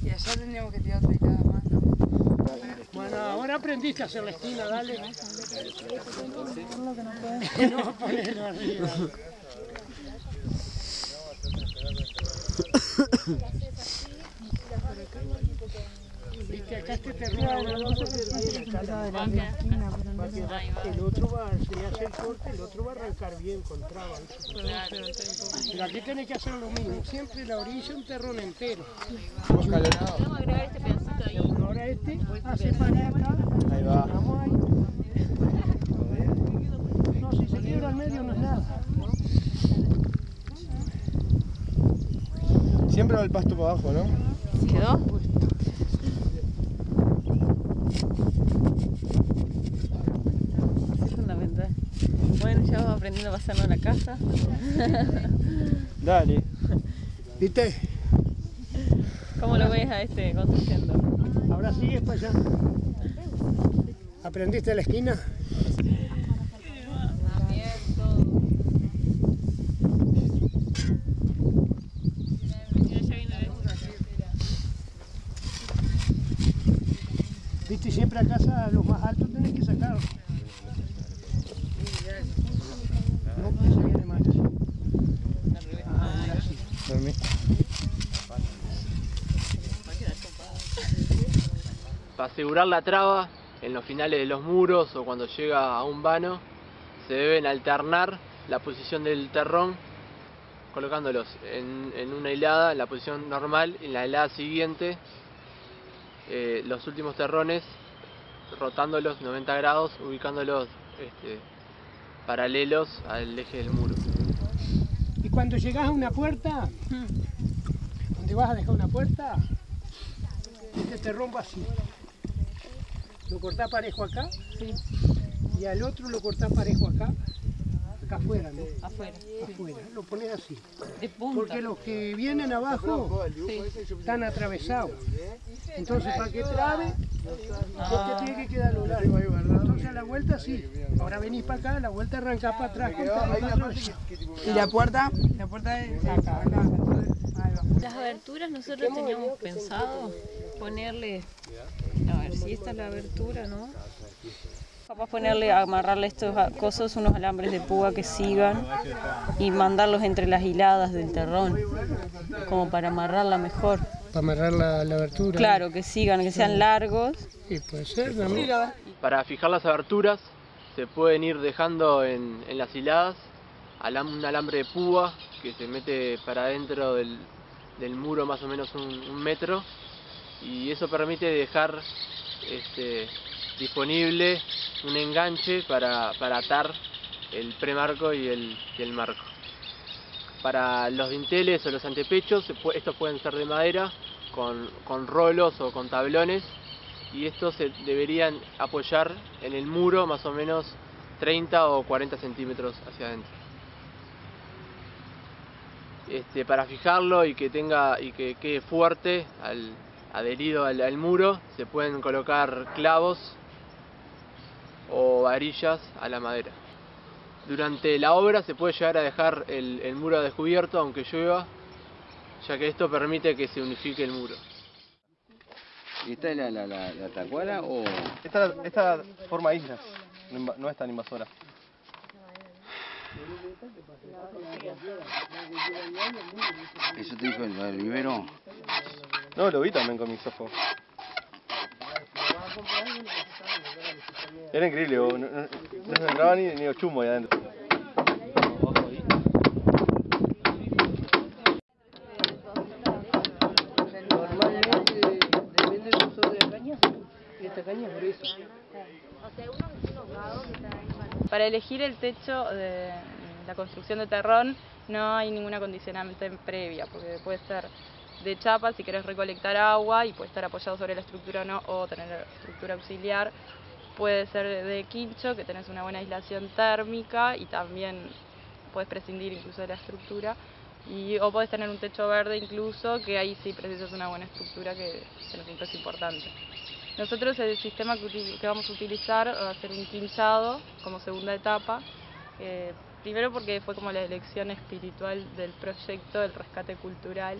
Y allá tendríamos que tirar otra hilada más, ¿no? Bueno, ahora aprendiste a hacer la esquina, dale. No, ponelo arriba. Viste, acá este terreno no el otro va, se le hace el corte, el otro va a arrancar bien con traba. Pero aquí tenés que hacer lo mismo, siempre la orilla un terrón entero. Vamos a agregar este pedacito ahí. Ahora este, hace para acá. Ahí va. Vamos ahí. No, si se quiebra al medio no es nada. Siempre va el pasto para abajo, ¿no? ¿Quedó? Es fundamental. Bueno, ya vamos aprendiendo a pasarnos a la casa. (laughs) Dale. ¿Viste? ¿Cómo lo ves a este construyendo? Ahora sigues para allá. ¿Aprendiste la esquina? Viste, siempre a los más altos tenés que sacar. No. Para asegurar la traba, en los finales de los muros o cuando llega a un vano, se deben alternar la posición del terrón, colocándolos en, una hilada, en la posición normal, en la hilada siguiente, eh, los últimos terrones, rotándolos 90 grados, ubicándolos este, paralelos al eje del muro. Y cuando llegas a una puerta, donde vas a dejar una puerta, este te rompa así. Lo cortás parejo acá y al otro lo cortás parejo acá, acá afuera, ¿no? Afuera. Afuera, lo pones así. De punta. Porque los que vienen abajo están atravesados. Entonces, para que trabe, porque tiene que quedar a lo largo. Entonces, a la vuelta sí. Ahora venís para acá, la vuelta arrancás para atrás. ¿Y la puerta? La puerta es acá. Las aberturas nosotros teníamos pensado ponerle, a ver si esta es la abertura, ¿no? Capaz ponerle, amarrarle estos cosos, unos alambres de púa que sigan y mandarlos entre las hiladas del terrón, como para amarrarla mejor. Para amarrar la, la abertura. Claro, que sigan, que sean largos. Sí, puede ser también. Para fijar las aberturas se pueden ir dejando en, en las hiladas alam- un alambre de púa que se mete para adentro del, del muro más o menos un, un metro y eso permite dejar este, disponible un enganche para, para atar el premarco y el, y el marco. Para los dinteles o los antepechos, estos pueden ser de madera con, con rolos o con tablones y estos se deberían apoyar en el muro más o menos 30 o 40 centímetros hacia adentro. Este, para fijarlo y que tenga y que quede fuerte adherido al muro se pueden colocar clavos o varillas a la madera. Durante la obra se puede llegar a dejar el, el muro descubierto aunque llueva, ya que esto permite que se unifique el muro. ¿Y esta es la, la, la, la tacuara o...? Esta, esta forma islas, no es tan invasora. ¿Eso te dijo el, el vivero? No, lo vi también con mis ojos. Era increíble, no, no, no se entraba ni, ni los chumos ahí adentro. Normalmente depende del uso de la caña. Y esta caña es gruesa. Para elegir el techo de la construcción de terrón no hay ninguna condicionante previa, porque puede ser de chapa si querés recolectar agua y puede estar apoyado sobre la estructura o no, o tener estructura auxiliar. Puede ser de quincho, que tenés una buena aislación térmica y también puedes prescindir incluso de la estructura. Y, o podés tener un techo verde incluso, que ahí sí precisas una buena estructura que, que nosotros es importante. Nosotros el sistema que, que vamos a utilizar va a ser un quinchado como segunda etapa. eh, primero porque fue como la elección espiritual del proyecto del rescate cultural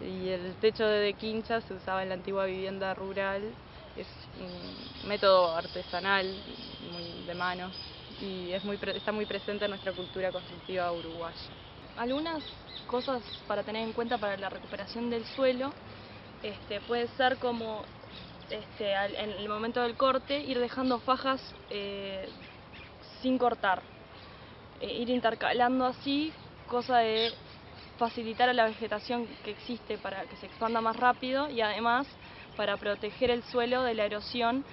y el techo de, quincha se usaba en la antigua vivienda rural. Es un método artesanal, muy de manos y es muy está muy presente en nuestra cultura constructiva uruguaya. algunas cosas para tener en cuenta para la recuperación del suelo este, puede ser como este, en el momento del corte ir dejando fajas eh, sin cortar, Eh, ir intercalando así, cosa de facilitar a la vegetación que existe para que se expanda más rápido y además para proteger el suelo de la erosión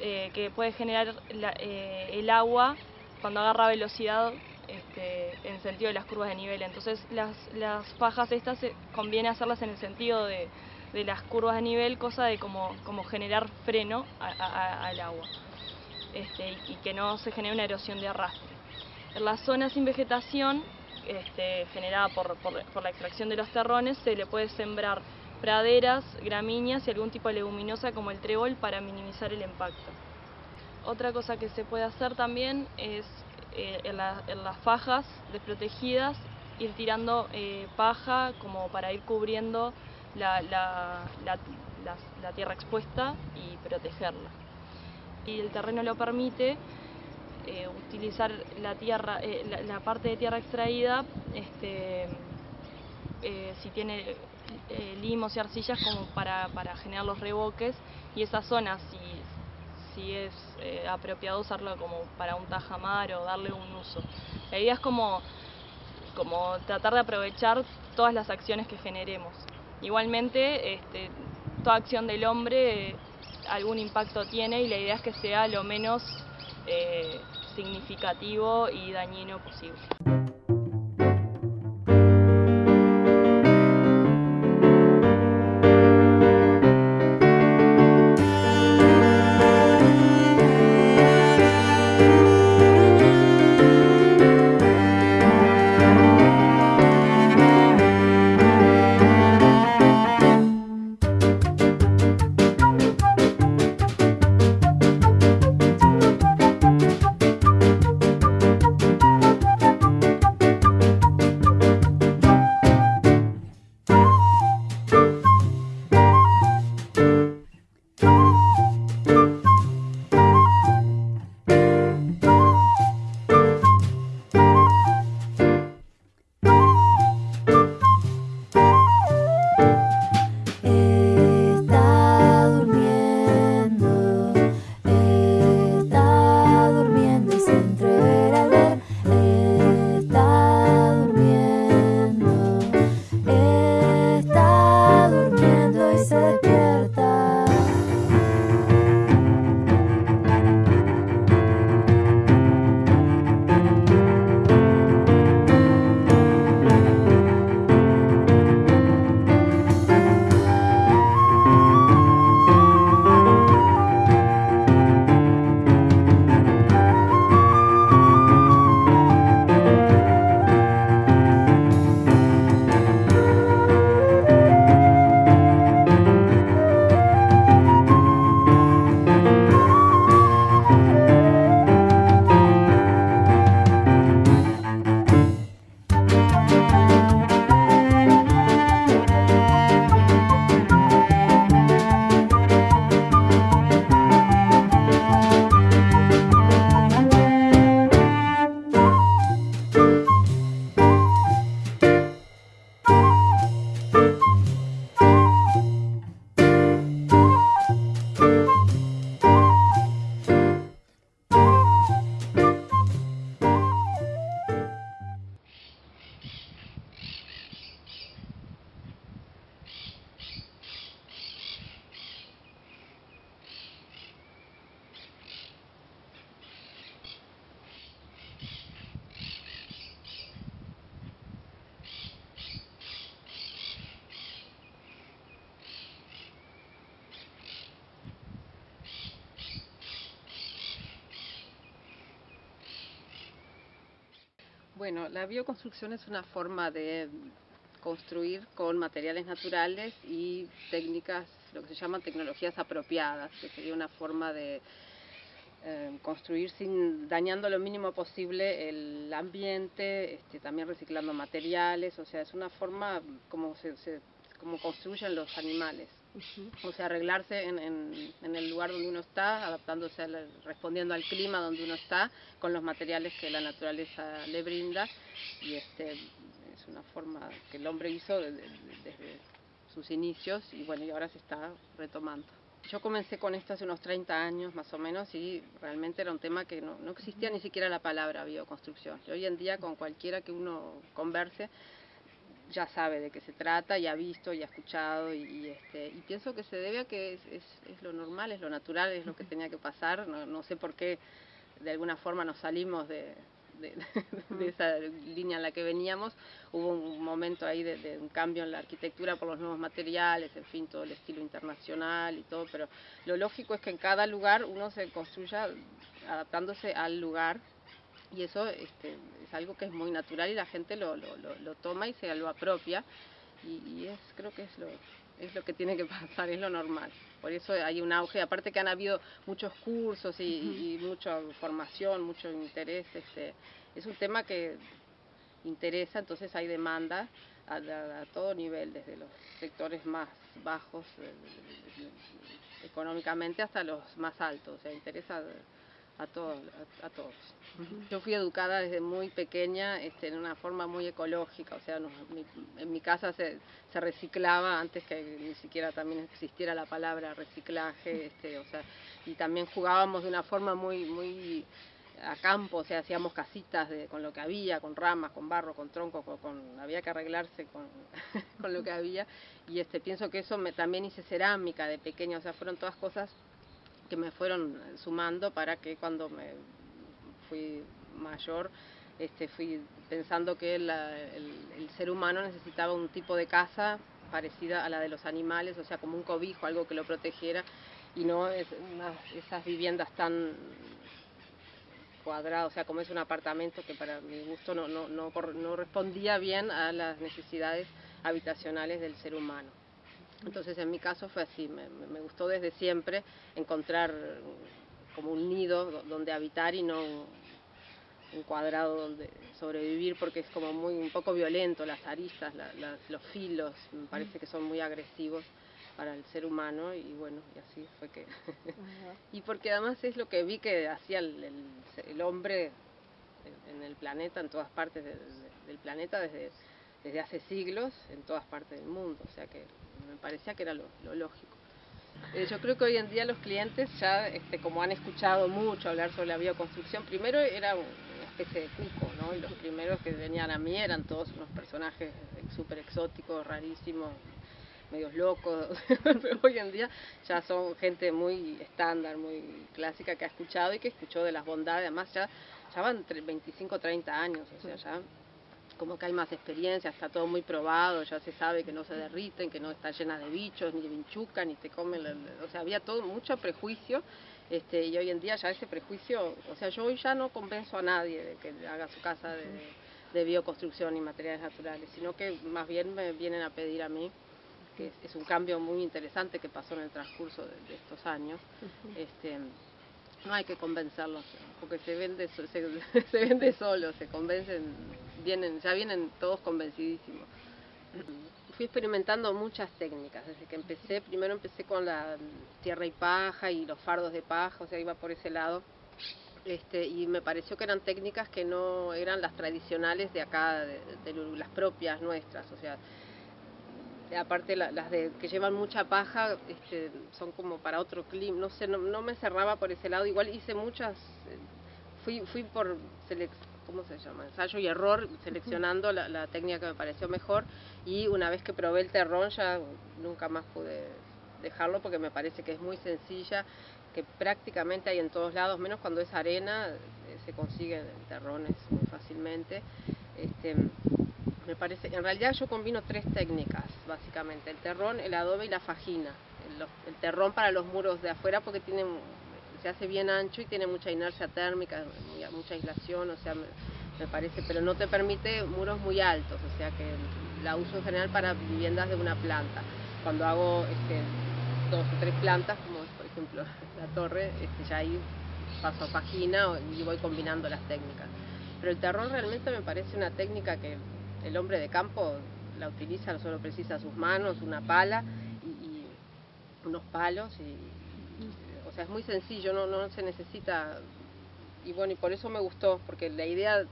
eh, que puede generar eh, el agua cuando agarra velocidad este, en sentido de las curvas de nivel. Entonces las, fajas estas eh, conviene hacerlas en el sentido de, las curvas de nivel, cosa de como, generar freno al agua este, y que no se genere una erosión de arrastre. En las zonas sin vegetación, este, generada por, la extracción de los terrones, se le puede sembrar praderas, gramíneas y algún tipo de leguminosa como el trébol para minimizar el impacto. Otra cosa que se puede hacer también es eh, en, la- en las fajas desprotegidas ir tirando eh, paja como para ir cubriendo la, la- tierra expuesta y protegerla. Y el terreno lo permite, eh, utilizar la tierra, eh, la, parte de tierra extraída, este, eh, si tiene limos y arcillas como para, para generar los revoques y esa zona si, si es apropiado usarlo como para un tajamar o darle un uso. La idea es como, como tratar de aprovechar todas las acciones que generemos. Igualmente, este, toda acción del hombre algún impacto tiene y la idea es que sea lo menos significativo y dañino posible. La bioconstrucción es una forma de construir con materiales naturales y técnicas, lo que se llaman tecnologías apropiadas, que sería una forma de eh, construir sin dañando lo mínimo posible el ambiente, este, también reciclando materiales, o sea, es una forma como se, se- como construyen los animales. O sea, arreglarse en, en- en el lugar donde uno está, adaptándose, respondiendo al clima donde uno está, con los materiales que la naturaleza le brinda. Y este, es una forma que el hombre hizo de- de- desde sus inicios y bueno, y ahora se está retomando. Yo comencé con esto hace unos 30 años más o menos y realmente era un tema que no, no existía ni siquiera la palabra bioconstrucción. Y hoy en día con cualquiera que uno converse ya sabe de qué se trata y ha visto y ha escuchado y, y, este, y pienso que se debe a que es, es, es lo normal, es lo natural, es lo que tenía que pasar. No, no sé por qué de alguna forma nos salimos de, de, de esa línea en la que veníamos. Hubo un momento ahí de un cambio en la arquitectura por los nuevos materiales, en fin, todo el estilo internacional y todo, pero lo lógico es que en cada lugar uno se construya adaptándose al lugar y eso este, es algo que es muy natural y la gente lo, lo, lo, lo toma y se lo apropia y, y es creo que es lo, es lo que tiene que (laughs) pasar, es lo normal. Por eso hay un auge, aparte que han habido muchos cursos y, y- y mucha formación, mucho interés, este, es un tema que interesa, entonces hay demanda a, a- a todo nivel, desde los sectores más bajos eh, económicamente hasta los más altos, o sea, interesa a, todos a, a todos. Yo fui educada desde muy pequeña este, en una forma muy ecológica, o sea, nos- mi- en mi casa se, se reciclaba antes que ni siquiera también existiera la palabra reciclaje, este, o sea, y también jugábamos de una forma muy, muy a campo, o sea, hacíamos casitas de, con lo que había, con ramas, con barro, con tronco, con, con- había que arreglarse con, (laughs) con lo que había, y este, pienso que eso me, también hice cerámica de pequeña, o sea, fueron todas cosas que me fueron sumando para que cuando me fui mayor este, fui pensando que la- el, ser humano necesitaba un tipo de casa parecida a la de los animales, o sea, como un cobijo, algo que lo protegiera y no es esas viviendas tan cuadradas, o sea, como es un apartamento que para mi gusto no, no, no, no respondía bien a las necesidades habitacionales del ser humano. Entonces en mi caso fue así, me, me- gustó desde siempre encontrar como un nido do- donde habitar y no un, cuadrado donde sobrevivir porque es como muy un poco violento, las aristas, la- las- los filos, me parece que son muy agresivos para el ser humano y bueno, y así fue que... (laughs) y porque además es lo que vi que hacía el, el- el hombre en- en el planeta, en todas partes del, del planeta desde, desde hace siglos, en todas partes del mundo, o sea que me parecía que era lo, lo lógico. Eh, yo creo que hoy en día los clientes ya, este, como han escuchado mucho hablar sobre la bioconstrucción, primero era un- una especie de cuco, ¿no? Y los primeros que venían a mí eran todos unos personajes súper exóticos, rarísimos, medios locos, (laughs) pero hoy en día ya son gente muy estándar, muy clásica que ha escuchado y que escuchó de las bondades, además ya, ya van tre- 25, 30 años, o sea, ya como que hay más experiencia, está todo muy probado, ya se sabe que no se derriten, que no está llena de bichos, ni de vinchuca, ni te comen, o sea, había todo mucho prejuicio, este, y hoy en día ya ese prejuicio, o sea, yo hoy ya no convenzo a nadie de que haga su casa de, de bioconstrucción y materiales naturales, sino que más bien me vienen a pedir a mí, que es, es un cambio muy interesante que pasó en el transcurso de, de estos años, este, no hay que convencerlos, porque se vende, se, (laughs) se vende solo, se convencen, vienen, ya vienen todos convencidísimos. Fui experimentando muchas técnicas, desde que empecé, primero empecé con la tierra y paja y los fardos de paja, o sea, iba por ese lado. Este, y me pareció que eran técnicas que no eran las tradicionales de acá, de, de las propias nuestras, o sea, aparte la- las de, que llevan mucha paja este, son como para otro clima, no sé, no, no me cerraba por ese lado, igual hice muchas, eh, fui, fui por, selec- ¿cómo se llama? Ensayo y error, seleccionando la, la técnica que me pareció mejor y una vez que probé el terrón ya nunca más pude dejarlo porque me parece que es muy sencilla, que prácticamente hay en todos lados, menos cuando es arena, eh, se consiguen terrones muy fácilmente. Este, me parece, en realidad yo combino tres técnicas, básicamente, el terrón, el adobe y la fajina. El, terrón para los muros de afuera porque tiene, se hace bien ancho y tiene mucha inercia térmica, mucha aislación, o sea, me, parece, pero no te permite muros muy altos, o sea que la uso en general para viviendas de una planta. Cuando hago este, dos o tres plantas, como por ejemplo (laughs) la torre, este, ya ahí paso a página y voy combinando las técnicas. Pero el terrón realmente me parece una técnica que el hombre de campo la utiliza, solo precisa sus manos, una pala y, y unos palos y, o sea, es muy sencillo, no, no se necesita y bueno, y por eso me gustó, porque la idea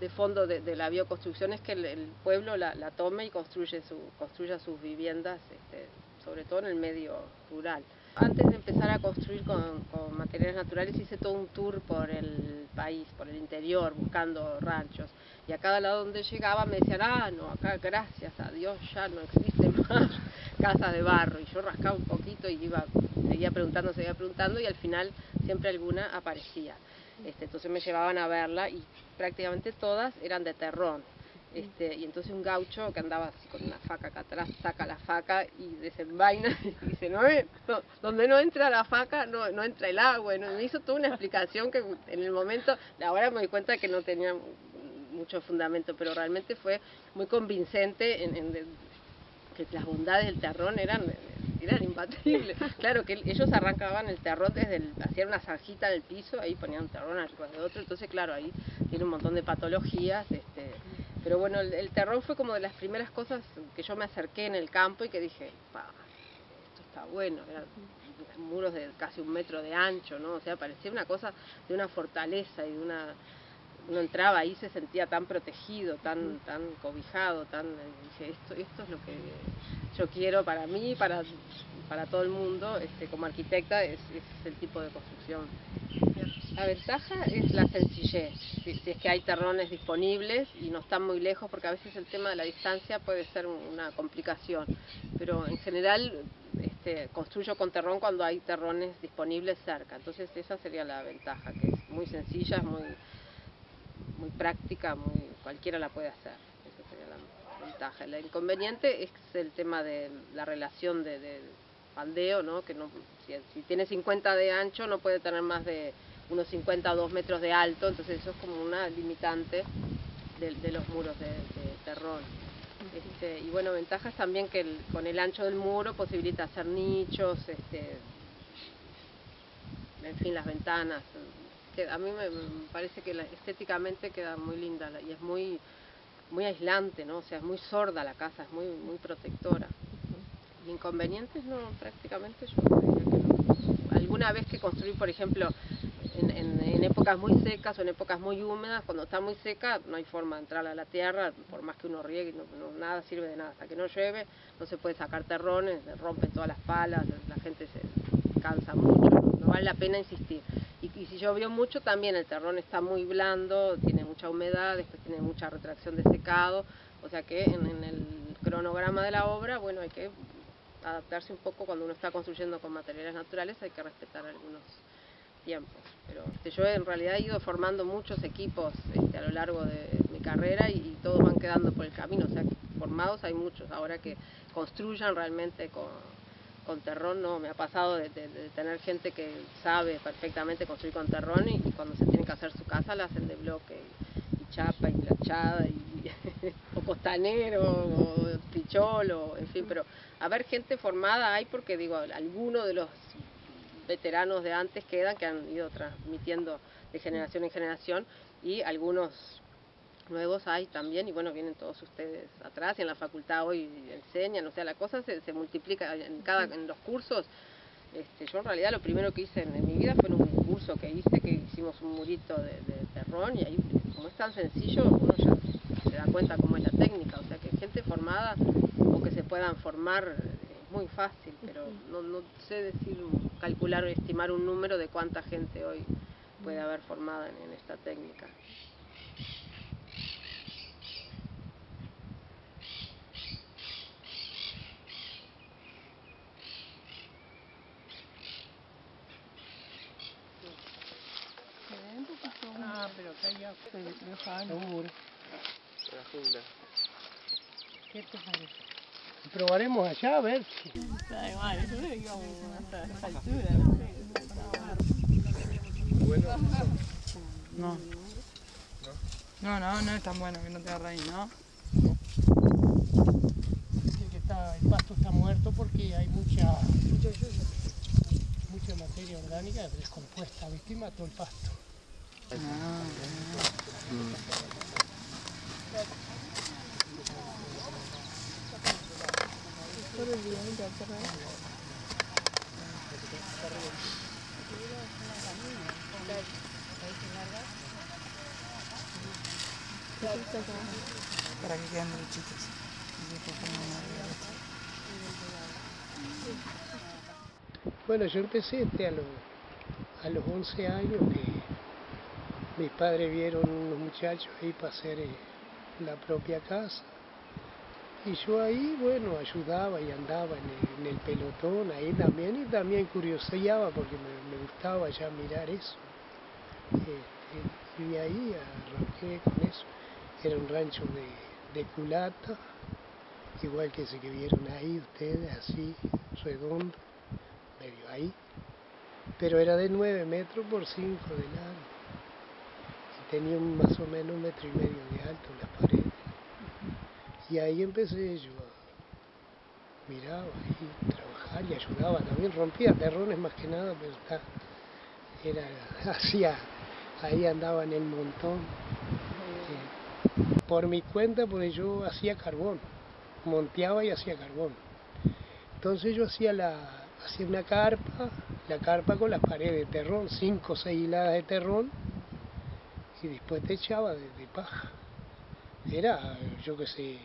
de fondo de, de la bioconstrucción es que el, el pueblo la, la tome y construye su, construya sus viviendas, este, sobre todo en el medio rural. Antes de empezar a construir con, con materiales naturales hice todo un tour por el país, por el interior, buscando ranchos. Y a cada lado donde llegaba me decían, ah, no, acá gracias a Dios ya no existe (laughs) más casa de barro. Y yo rascaba un poquito y iba, seguía preguntando, seguía preguntando y al final siempre alguna aparecía. Este, entonces me llevaban a verla y prácticamente todas eran de terrón. Este, y entonces un gaucho que andaba así con una faca acá atrás, saca la faca y desenvaina (laughs) y dice, no, eh, no, donde no entra la faca no, no entra el agua. Y me hizo toda una explicación que en el momento, ahora me di cuenta que no tenía mucho fundamento, pero realmente fue muy convincente en, en de- que las bondades del terrón eran, eran imbatibles. (laughs) Claro que ellos arrancaban el terrón desde el, hacían una zanjita en el piso, ahí ponían un terrón arriba de otro, entonces claro, ahí tiene un montón de patologías, este, pero bueno, el, el terrón fue como de las primeras cosas que yo me acerqué en el campo y que dije, "Pa, esto está bueno, eran muros de casi un metro de ancho, ¿no? O sea, parecía una cosa de una fortaleza y de una uno entraba ahí se sentía tan protegido, tan, tan cobijado, tan dije esto, esto es lo que yo quiero para mí, para, para todo el mundo, este, como arquitecta es, es el tipo de construcción. La ventaja es la sencillez, si, si es que hay terrones disponibles y no están muy lejos, porque a veces el tema de la distancia puede ser una complicación, pero en general este, construyo con terrón cuando hay terrones disponibles cerca, entonces esa sería la ventaja, que es muy sencilla, es muy, muy práctica, muy, cualquiera la puede hacer. Esa sería la ventaja. El inconveniente es el tema de la relación de, de faldeo, ¿no? que no, si tiene 50 de ancho no puede tener más de unos 50 o 2 metros de alto, entonces eso es como una limitante de, de los muros de, de terrón. Este, y bueno, ventajas también que el- con el ancho del muro posibilita hacer nichos, este, en fin, las ventanas. Que a mí me, me parece que la- estéticamente queda muy linda y es muy, muy aislante, ¿no? O sea, es muy sorda la casa, es muy, muy protectora. Inconvenientes no, prácticamente yo diría que no. Alguna vez que construí, por ejemplo, en, en- épocas muy secas o en épocas muy húmedas, cuando está muy seca no hay forma de entrar a la tierra, por más que uno riegue, no, nada sirve de nada. Hasta que no llueve no se puede sacar terrones, rompen todas las palas, la gente se cansa mucho, no, vale la pena insistir. Y, si llovió mucho también el terrón está muy blando, tiene mucha humedad, después tiene mucha retracción de secado, o sea que en el cronograma de la obra, bueno, hay que adaptarse un poco cuando uno está construyendo con materiales naturales, hay que respetar algunos tiempos. Pero este, yo en realidad he ido formando muchos equipos este, a lo largo de mi carrera y, todos van quedando por el camino, o sea formados hay muchos, ahora que construyan realmente con, con terrón, no, me ha pasado de, de- de tener gente que sabe perfectamente construir con terrón y, cuando se tiene que hacer su casa la hacen de bloque y, chapa y planchada y, (laughs) o costanero o pichol o en fin, pero a ver gente formada hay porque digo, alguno de los veteranos de antes quedan que han ido transmitiendo de generación en generación y algunos nuevos hay también y bueno, vienen todos ustedes atrás y en la facultad hoy enseñan, o sea, la cosa se, se multiplica en cada en los cursos. Este, yo en realidad lo primero que hice en, en mi vida fue en un curso que hice, que hicimos un murito de, de terrón y ahí como es tan sencillo, uno ya se da cuenta cómo es la técnica, o sea que gente formada o que se puedan formar muy fácil, pero no, no sé decir, calcular o estimar un número de cuánta gente hoy puede haber formada en, en esta técnica. Ah, pero acá ya seguro. La jungla. ¿Qué te parece? Probaremos allá a ver si. Da igual, yo creo que íbamos hasta esa altura, Bueno, No. No, no, no es tan bueno que no te agarra ahí, ¿no? Dicen que está, el pasto está muerto porque hay mucha, mucha materia orgánica descompuesta, ¿viste? Y mató el pasto. Para que queden derechitos. Bueno, yo empecé este a, los a los 11 años que mis padres vieron unos muchachos ahí para hacer eh, la propia casa. Y yo ahí, bueno, ayudaba y andaba en el, en el pelotón ahí también y también curioseaba porque me, me gustaba ya mirar eso. Este, y ahí arranqué con eso. Era un rancho de, de culata, igual que ese que vieron ahí ustedes, así, redondo, medio ahí. Pero era de 9 metros por 5 de largo. Y tenía más o menos un metro y medio de alto las paredes. Y ahí empecé yo a miraba ahí, trabajar y ayudaba también, rompía terrones más que nada, pero está, era, (laughs) hacía, ahí andaba en el montón. Eh, por mi cuenta, pues yo hacía carbón, monteaba y hacía carbón. Entonces yo hacía la, hacía una carpa, la carpa con las paredes de terrón, cinco o seis hiladas de terrón, y después te echaba de, de paja. Era, yo qué sé,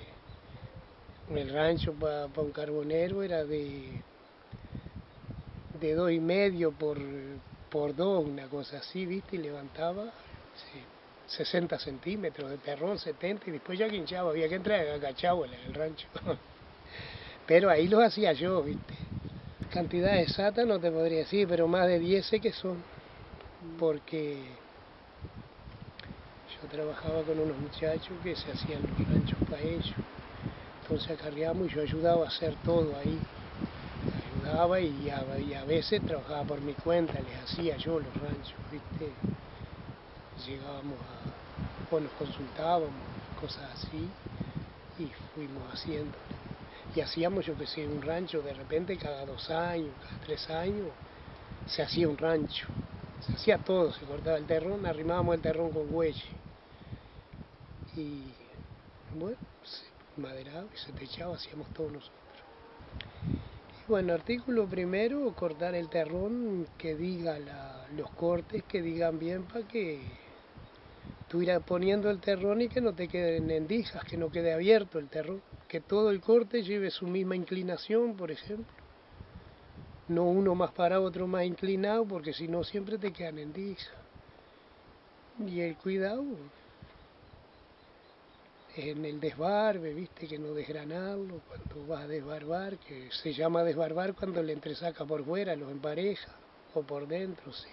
el rancho para un carbonero era de, de dos y medio por, por dos, una cosa así, ¿viste? Y levantaba sí, 60 centímetros de terrón, 70, y después ya quinchaba, había que entrar agachado en el rancho. (laughs) Pero ahí los hacía yo, ¿viste? Cantidad exacta no te podría decir, pero más de 10 sé que son, porque yo trabajaba con unos muchachos que se hacían los ranchos para ellos. Acarreamos yo ayudaba a hacer todo ahí. Ayudaba y a, y a veces trabajaba por mi cuenta, les hacía yo los ranchos, ¿viste? Llegábamos a, o nos consultábamos, cosas así, y fuimos haciendo. Y hacíamos, yo que sé, un rancho de repente cada dos años, cada tres años, se hacía un rancho. Se hacía todo, se cortaba el terrón, arrimábamos el terrón con huelle. Y bueno, se maderaba y se techaba, hacíamos todos nosotros. Bueno, artículo primero, cortar el terrón que diga la- los cortes, que digan bien para que tú irás poniendo el terrón y que no te queden endijas, que no quede abierto el terrón, que todo el corte lleve su misma inclinación, por ejemplo. No uno más parado, otro más inclinado, porque si no siempre te quedan endijas. Y el cuidado en el desbarbe, viste, que no desgranarlo cuando vas a desbarbar, que se llama desbarbar cuando le entresaca por fuera, los empareja, o por dentro, sí.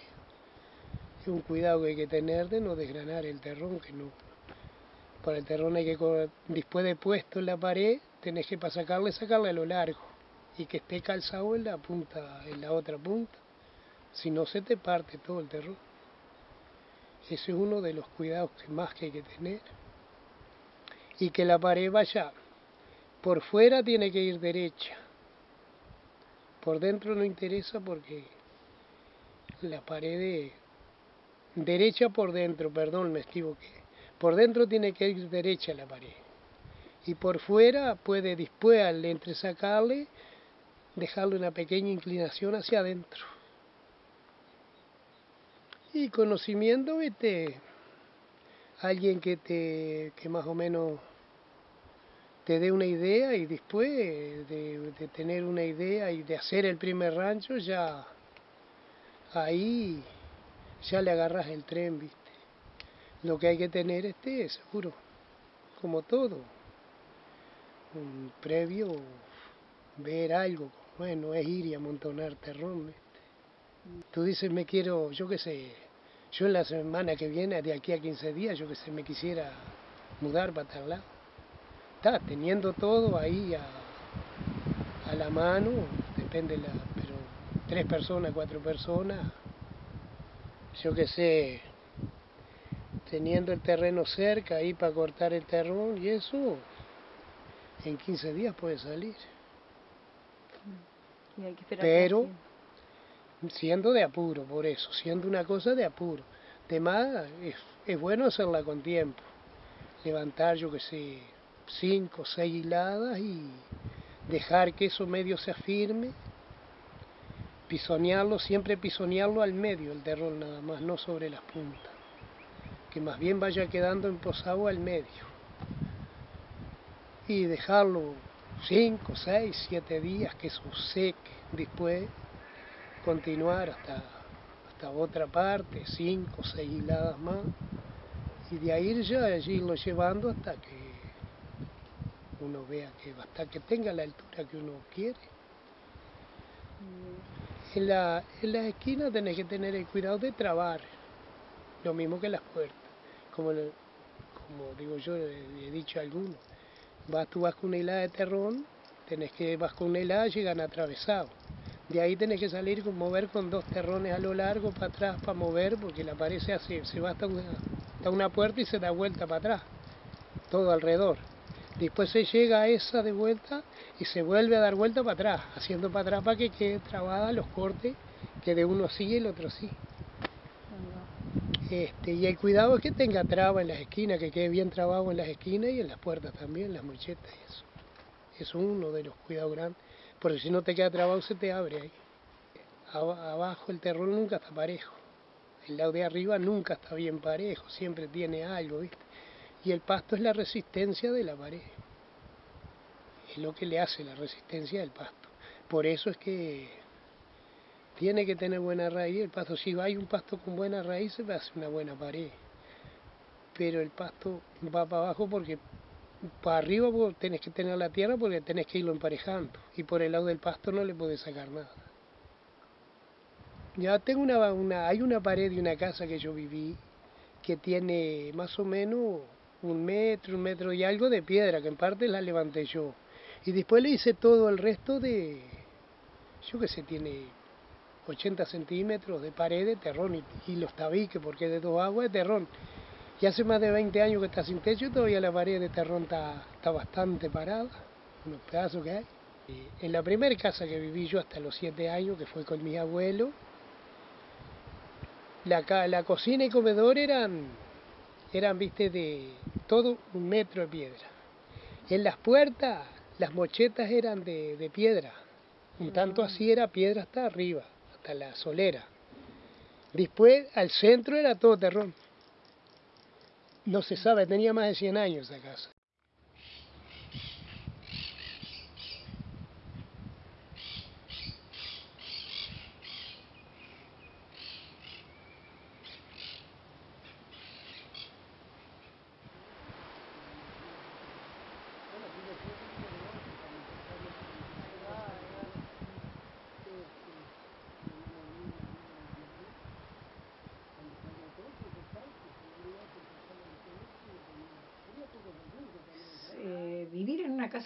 Es un cuidado que hay que tener de no desgranar el terrón, que no. Para el terrón hay que, después de puesto en la pared, tenés que para sacarle, sacarle a lo largo, y que esté calzado en la punta, en la otra punta, si no se te parte todo el terrón. Ese es uno de los cuidados que más que hay que tener y que la pared vaya por fuera tiene que ir derecha. Por dentro no interesa porque la pared de- derecha por dentro perdón me equivoqué. Por dentro tiene que ir derecha la pared. Y por fuera puede después al entresacarle dejarle una pequeña inclinación hacia adentro. Y conocimiento este alguien que te que más o menos te dé una idea y después de, tener una idea y de hacer el primer rancho ya ahí ya le agarras el tren viste lo que hay que tener este seguro como todo un previo ver algo bueno es ir y amontonar terrón ¿viste? tú dices me quiero yo qué sé yo en la semana que viene, de aquí a 15 días, yo que sé, me quisiera mudar para tal lado. Está teniendo todo ahí a, a la mano, depende la, pero tres personas, cuatro personas, yo que sé, teniendo el terreno cerca ahí para cortar el terrón y eso, en 15 días puede salir. Y hay que esperar Pero siendo de apuro, por eso, siendo una cosa de apuro. De más, es, es bueno hacerla con tiempo. Levantar, yo que sé, cinco, seis hiladas y dejar que eso medio se afirme. Pisonearlo, siempre pisonearlo al medio, el terrón nada más, no sobre las puntas. Que más bien vaya quedando emposado al medio. Y dejarlo 5, 6, 7 días que se seque, después continuar hasta, hasta otra parte, 5, 6 hiladas más, y de ahí ya irlo llevando hasta que uno vea que hasta que tenga la altura que uno quiere. En la, en las esquinas tenés que tener el cuidado de trabar, lo mismo que las puertas, como, le- como digo yo, le he dicho a algunos. Vas, tú vas con una hilada de terrón, tenés que vas con una hilada, llegan atravesados. De ahí tenés que salir con mover con dos terrones a lo largo para atrás para mover, porque la pared se hace, se va hasta una, hasta una puerta y se da vuelta para atrás, todo alrededor. Después se llega a esa de vuelta y se vuelve a dar vuelta para atrás, haciendo para atrás para que quede trabada los cortes, que de uno sí y el otro sí. Este, y el cuidado es que tenga traba en las esquinas, que quede bien trabado en las esquinas y en las puertas también, las mochetas y eso. Es uno de los cuidados grandes, porque si no te queda trabado se te abre ahí. Aba- Abajo el terrón nunca está parejo, el lado de arriba nunca está bien parejo, siempre tiene algo, ¿viste? Y el pasto es la resistencia de la pared, es lo que le hace la resistencia del pasto. Por eso es que tiene que tener buena raíz el pasto. Si hay un pasto con buena raíz, se hace una buena pared. Pero el pasto va para abajo porque para arriba vos tenés que tener la tierra porque tenés que irlo emparejando. Y por el lado del pasto no le podés sacar nada. Ya tengo una, una, hay una pared de una casa que yo viví que tiene más o menos un metro, un metro y algo de piedra, que en parte la levanté yo. Y después le hice todo el resto de, yo que sé, tiene 80 centímetros de pared de terrón y, los tabiques, porque es de dos aguas de terrón. Y hace más de 20 años que está sin techo y todavía la pared de terrón está, está bastante parada, unos pedazos que hay. Y en la primera casa que viví yo hasta los 7 años, que fue con mis abuelos, la, la cocina y comedor eran, eran, viste, de todo un metro de piedra. En las puertas, las mochetas eran de, de piedra. Un tanto así era piedra hasta arriba, hasta la solera. Después, al centro era todo terrón. No se sabe, tenía más de 100 años esa casa.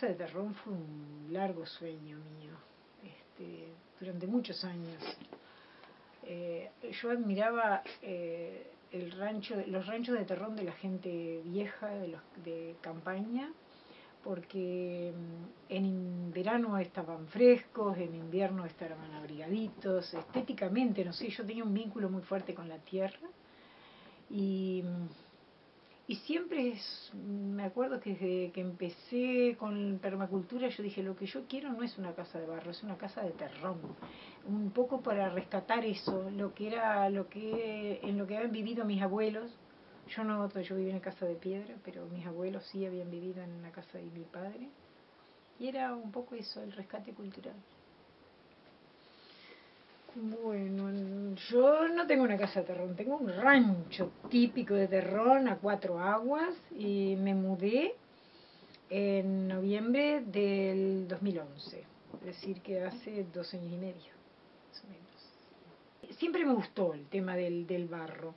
De terrón fue un largo sueño mío, este, durante muchos años. Eh, yo admiraba eh, el rancho, los ranchos de terrón de la gente vieja, de, los, de campaña, porque mm, en verano estaban frescos, en invierno estaban abrigaditos, estéticamente, no sé, yo tenía un vínculo muy fuerte con la tierra y, mm, y siempre es, me acuerdo que desde que empecé con permacultura yo dije, lo que yo quiero no es una casa de barro, es una casa de terrón, un poco para rescatar eso, lo que era, lo que en lo que habían vivido mis abuelos, yo no, yo viví en casa de piedra, pero mis abuelos sí habían vivido en la casa de mi padre, y era un poco eso, el rescate cultural. Bueno, yo no tengo una casa de terrón, tengo un rancho típico de terrón a cuatro aguas y me mudé en noviembre del 2011, es decir, que hace dos años y medio, más o menos. Siempre me gustó el tema del, del barro.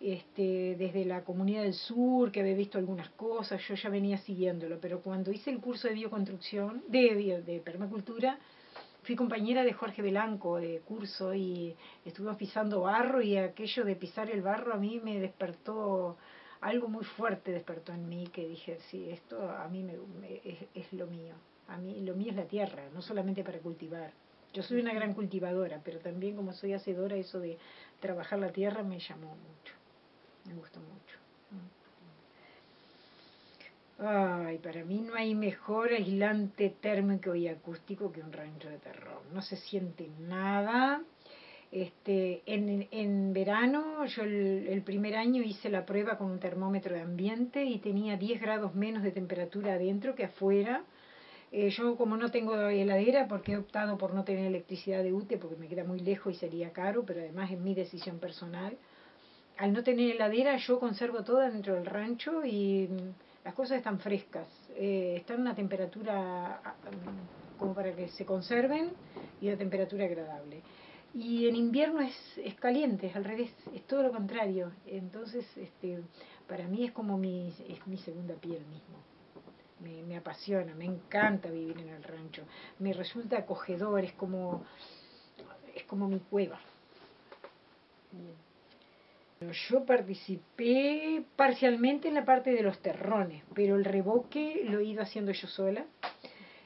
Este, desde la comunidad del sur, que había visto algunas cosas, yo ya venía siguiéndolo, pero cuando hice el curso de bioconstrucción, de, bio- de permacultura, fui compañera de Jorge Belanco de curso y estuvimos pisando barro y aquello de pisar el barro a mí me despertó algo muy fuerte despertó en mí que dije sí esto a mí me, es, es lo mío. A mí lo mío es la tierra no solamente para cultivar. Yo soy una gran cultivadora pero también como soy hacedora eso de trabajar la tierra me llamó mucho me gustó mucho Ay, para mí no hay mejor aislante térmico y acústico que un rancho de terror. No se siente nada. Este, en, en verano, yo el, el primer año hice la prueba con un termómetro de ambiente y tenía 10 grados menos de temperatura adentro que afuera. Eh, yo como no tengo heladera, porque he optado por no tener electricidad de UTE, porque me queda muy lejos y sería caro, pero además es mi decisión personal. Al no tener heladera, yo conservo todo dentro del rancho y las cosas están frescas. Eh, están a una temperatura ah, como para que se conserven y a temperatura agradable. Y en invierno es, es caliente, es al revés, es todo lo contrario. Entonces, este, para mí es como mi, es mi segunda piel mismo. Me, me apasiona, me encanta vivir en el rancho. Me resulta acogedor, es como, es como mi cueva. Yo participé parcialmente en la parte de los terrones, pero el revoque lo he ido haciendo yo sola.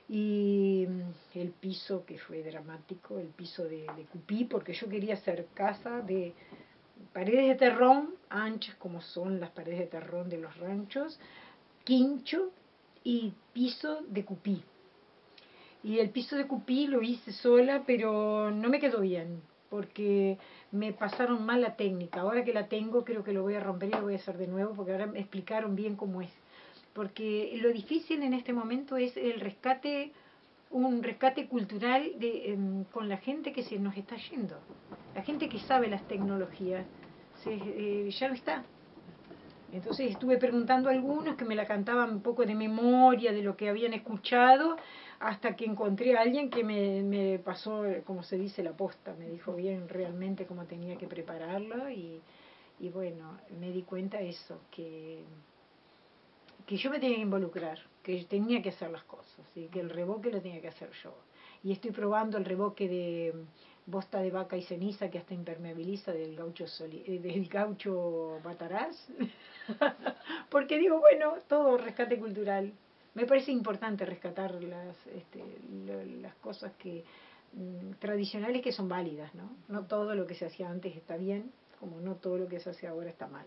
Y mm, el piso, que fue dramático, el piso de, de Cupí, porque yo quería hacer casa de paredes de terrón, anchas como son las paredes de terrón de los ranchos, quincho y piso de Cupí. Y el piso de Cupí lo hice sola, pero no me quedó bien, porque me pasaron mal la técnica. Ahora que la tengo, creo que lo voy a romper y lo voy a hacer de nuevo, porque ahora me explicaron bien cómo es. Porque lo difícil en este momento es el rescate, un rescate cultural de, em, con la gente que se nos está yendo. La gente que sabe las tecnologías, se, eh, ya no está. Entonces estuve preguntando a algunos que me la cantaban un poco de memoria de lo que habían escuchado, hasta que encontré a alguien que me, me pasó, como se dice, la posta, me dijo bien realmente cómo tenía que prepararlo y, y bueno, me di cuenta eso, que, que yo me tenía que involucrar, que tenía que hacer las cosas, y que el revoque lo tenía que hacer yo. Y estoy probando el revoque de bosta de vaca y ceniza que hasta impermeabiliza del gaucho, soli, eh, del gaucho bataraz, (laughs) porque digo, bueno, todo rescate cultural. Me parece importante rescatar las, este, lo, las cosas que mm, tradicionales que son válidas, ¿no? No todo lo que se hacía antes está bien, como no todo lo que se hace ahora está mal.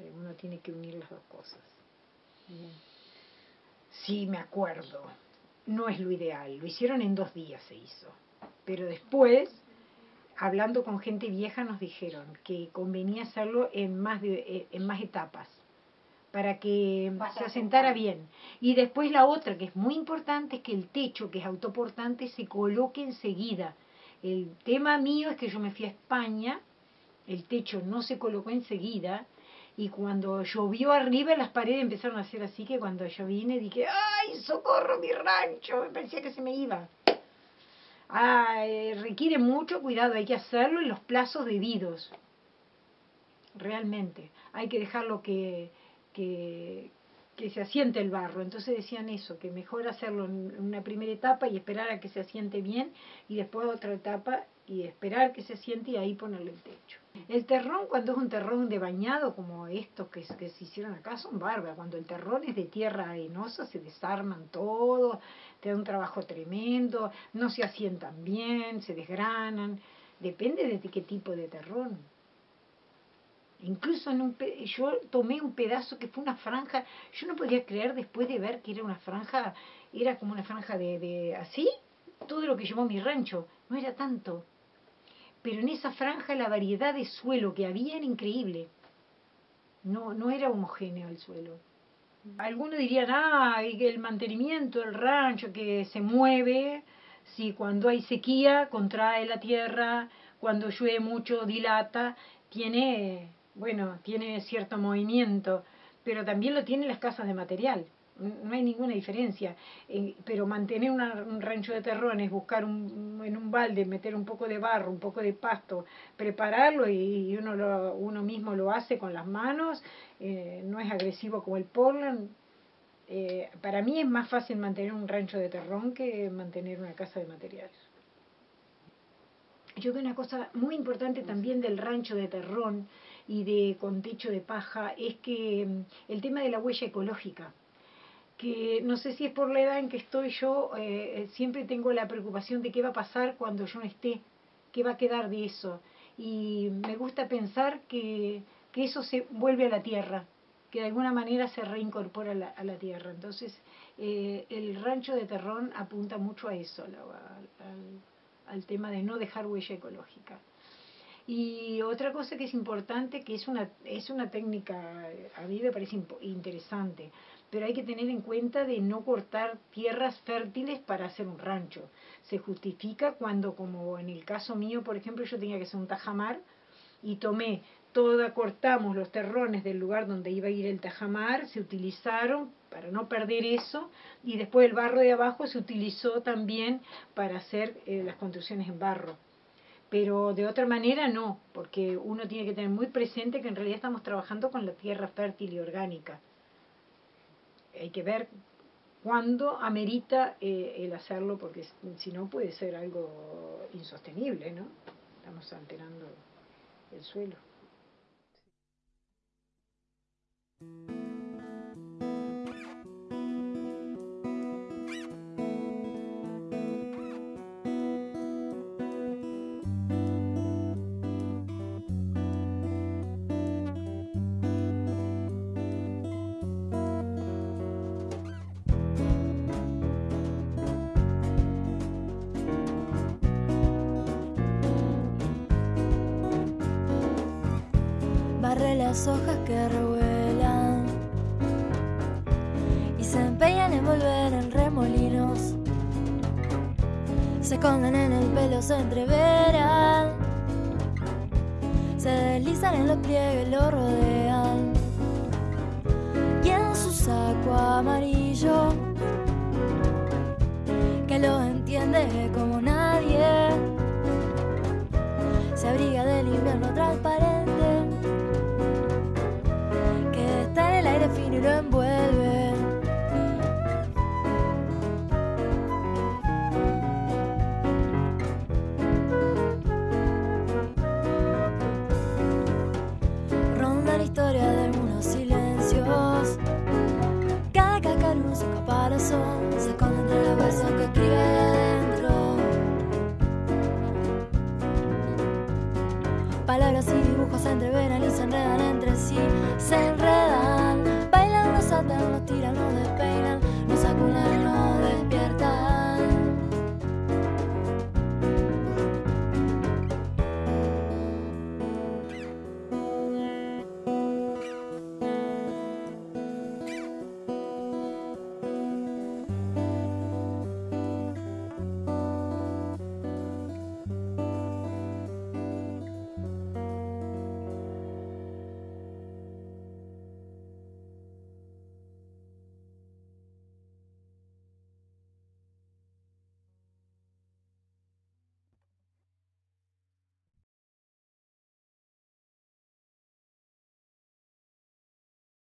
Eh, Uno tiene que unir las dos cosas. Sí, me acuerdo. No es lo ideal. Lo hicieron en dos días, se hizo. Pero después, hablando con gente vieja, nos dijeron que convenía hacerlo en más, de, eh, en más etapas para que se asentara bien. Y después la otra, que es muy importante, es que el techo, que es autoportante, se coloque enseguida. El tema mío es que yo me fui a España, el techo no se colocó enseguida, y cuando llovió arriba las paredes empezaron a hacer así, que cuando yo vine dije, ¡ay, socorro mi rancho! Me parecía que se me iba. Ah, eh, requiere mucho cuidado, hay que hacerlo en los plazos debidos. Realmente. Hay que dejarlo que, que, que se asiente el barro. Entonces decían eso, que mejor hacerlo en una primera etapa y esperar a que se asiente bien y después otra etapa y esperar que se asiente y ahí ponerle el techo. El terrón, cuando es un terrón de bañado como estos que, se hicieron acá, son bárbaros. Cuando el terrón es de tierra arenosa, se desarman todo, te da un trabajo tremendo, no se asientan bien, se desgranan. Depende de qué tipo de terrón. Incluso en un pe- yo tomé un pedazo que fue una franja, yo no podía creer después de ver que era una franja, era como una franja de, de así, todo lo que llevó mi rancho, no era tanto. Pero en esa franja la variedad de suelo que había era increíble. No, no era homogéneo el suelo. Algunos dirían, ah, el mantenimiento del rancho que se mueve, si cuando hay sequía contrae la tierra, cuando llueve mucho dilata, tiene, bueno, tiene cierto movimiento, pero también lo tienen las casas de material. No hay ninguna diferencia. Eh, pero mantener un rancho de terrones, buscar un, en un balde, meter un poco de barro, un poco de pasto, prepararlo y, uno, lo, uno mismo lo hace con las manos, eh, no es agresivo como el Portland. Eh, para mí es más fácil mantener un rancho de terrón que mantener una casa de materiales. Yo que una cosa muy importante también del rancho de terrón y de con techo de paja es que mm, el tema de la huella ecológica que no sé si es por la edad en que estoy yo, eh, eh, siempre tengo la preocupación de qué va a pasar cuando yo no esté, qué va a quedar de eso. Y me gusta pensar que, que eso se vuelve a la tierra, que de alguna manera se reincorpora a la, tierra. Entonces, eh, el rancho de Terrón apunta mucho a eso, al tema de no dejar huella ecológica. Y otra cosa que es importante, que es una, es una técnica, a mí me parece interesante, pero hay que tener en cuenta de no cortar tierras fértiles para hacer un rancho. Se justifica cuando, como en el caso mío, por ejemplo, yo tenía que hacer un tajamar y tomé toda, cortamos los terrones del lugar donde iba a ir el tajamar, se utilizaron para no perder eso, y después el barro de abajo se utilizó también para hacer eh, las construcciones en barro. Pero de otra manera no, porque uno tiene que tener muy presente que en realidad estamos trabajando con la tierra fértil y orgánica. Hay que ver cuándo amerita eh, el hacerlo, porque si no puede ser algo insostenible, ¿no? Estamos alterando el suelo. Hojas que revuelan y se empeñan en volver en remolinos. Se esconden en el pelo, se entreveran, se deslizan en los pliegues, lo rodean. Y en su saco amarillo, que lo entiende como nadie, se abriga del invierno transparente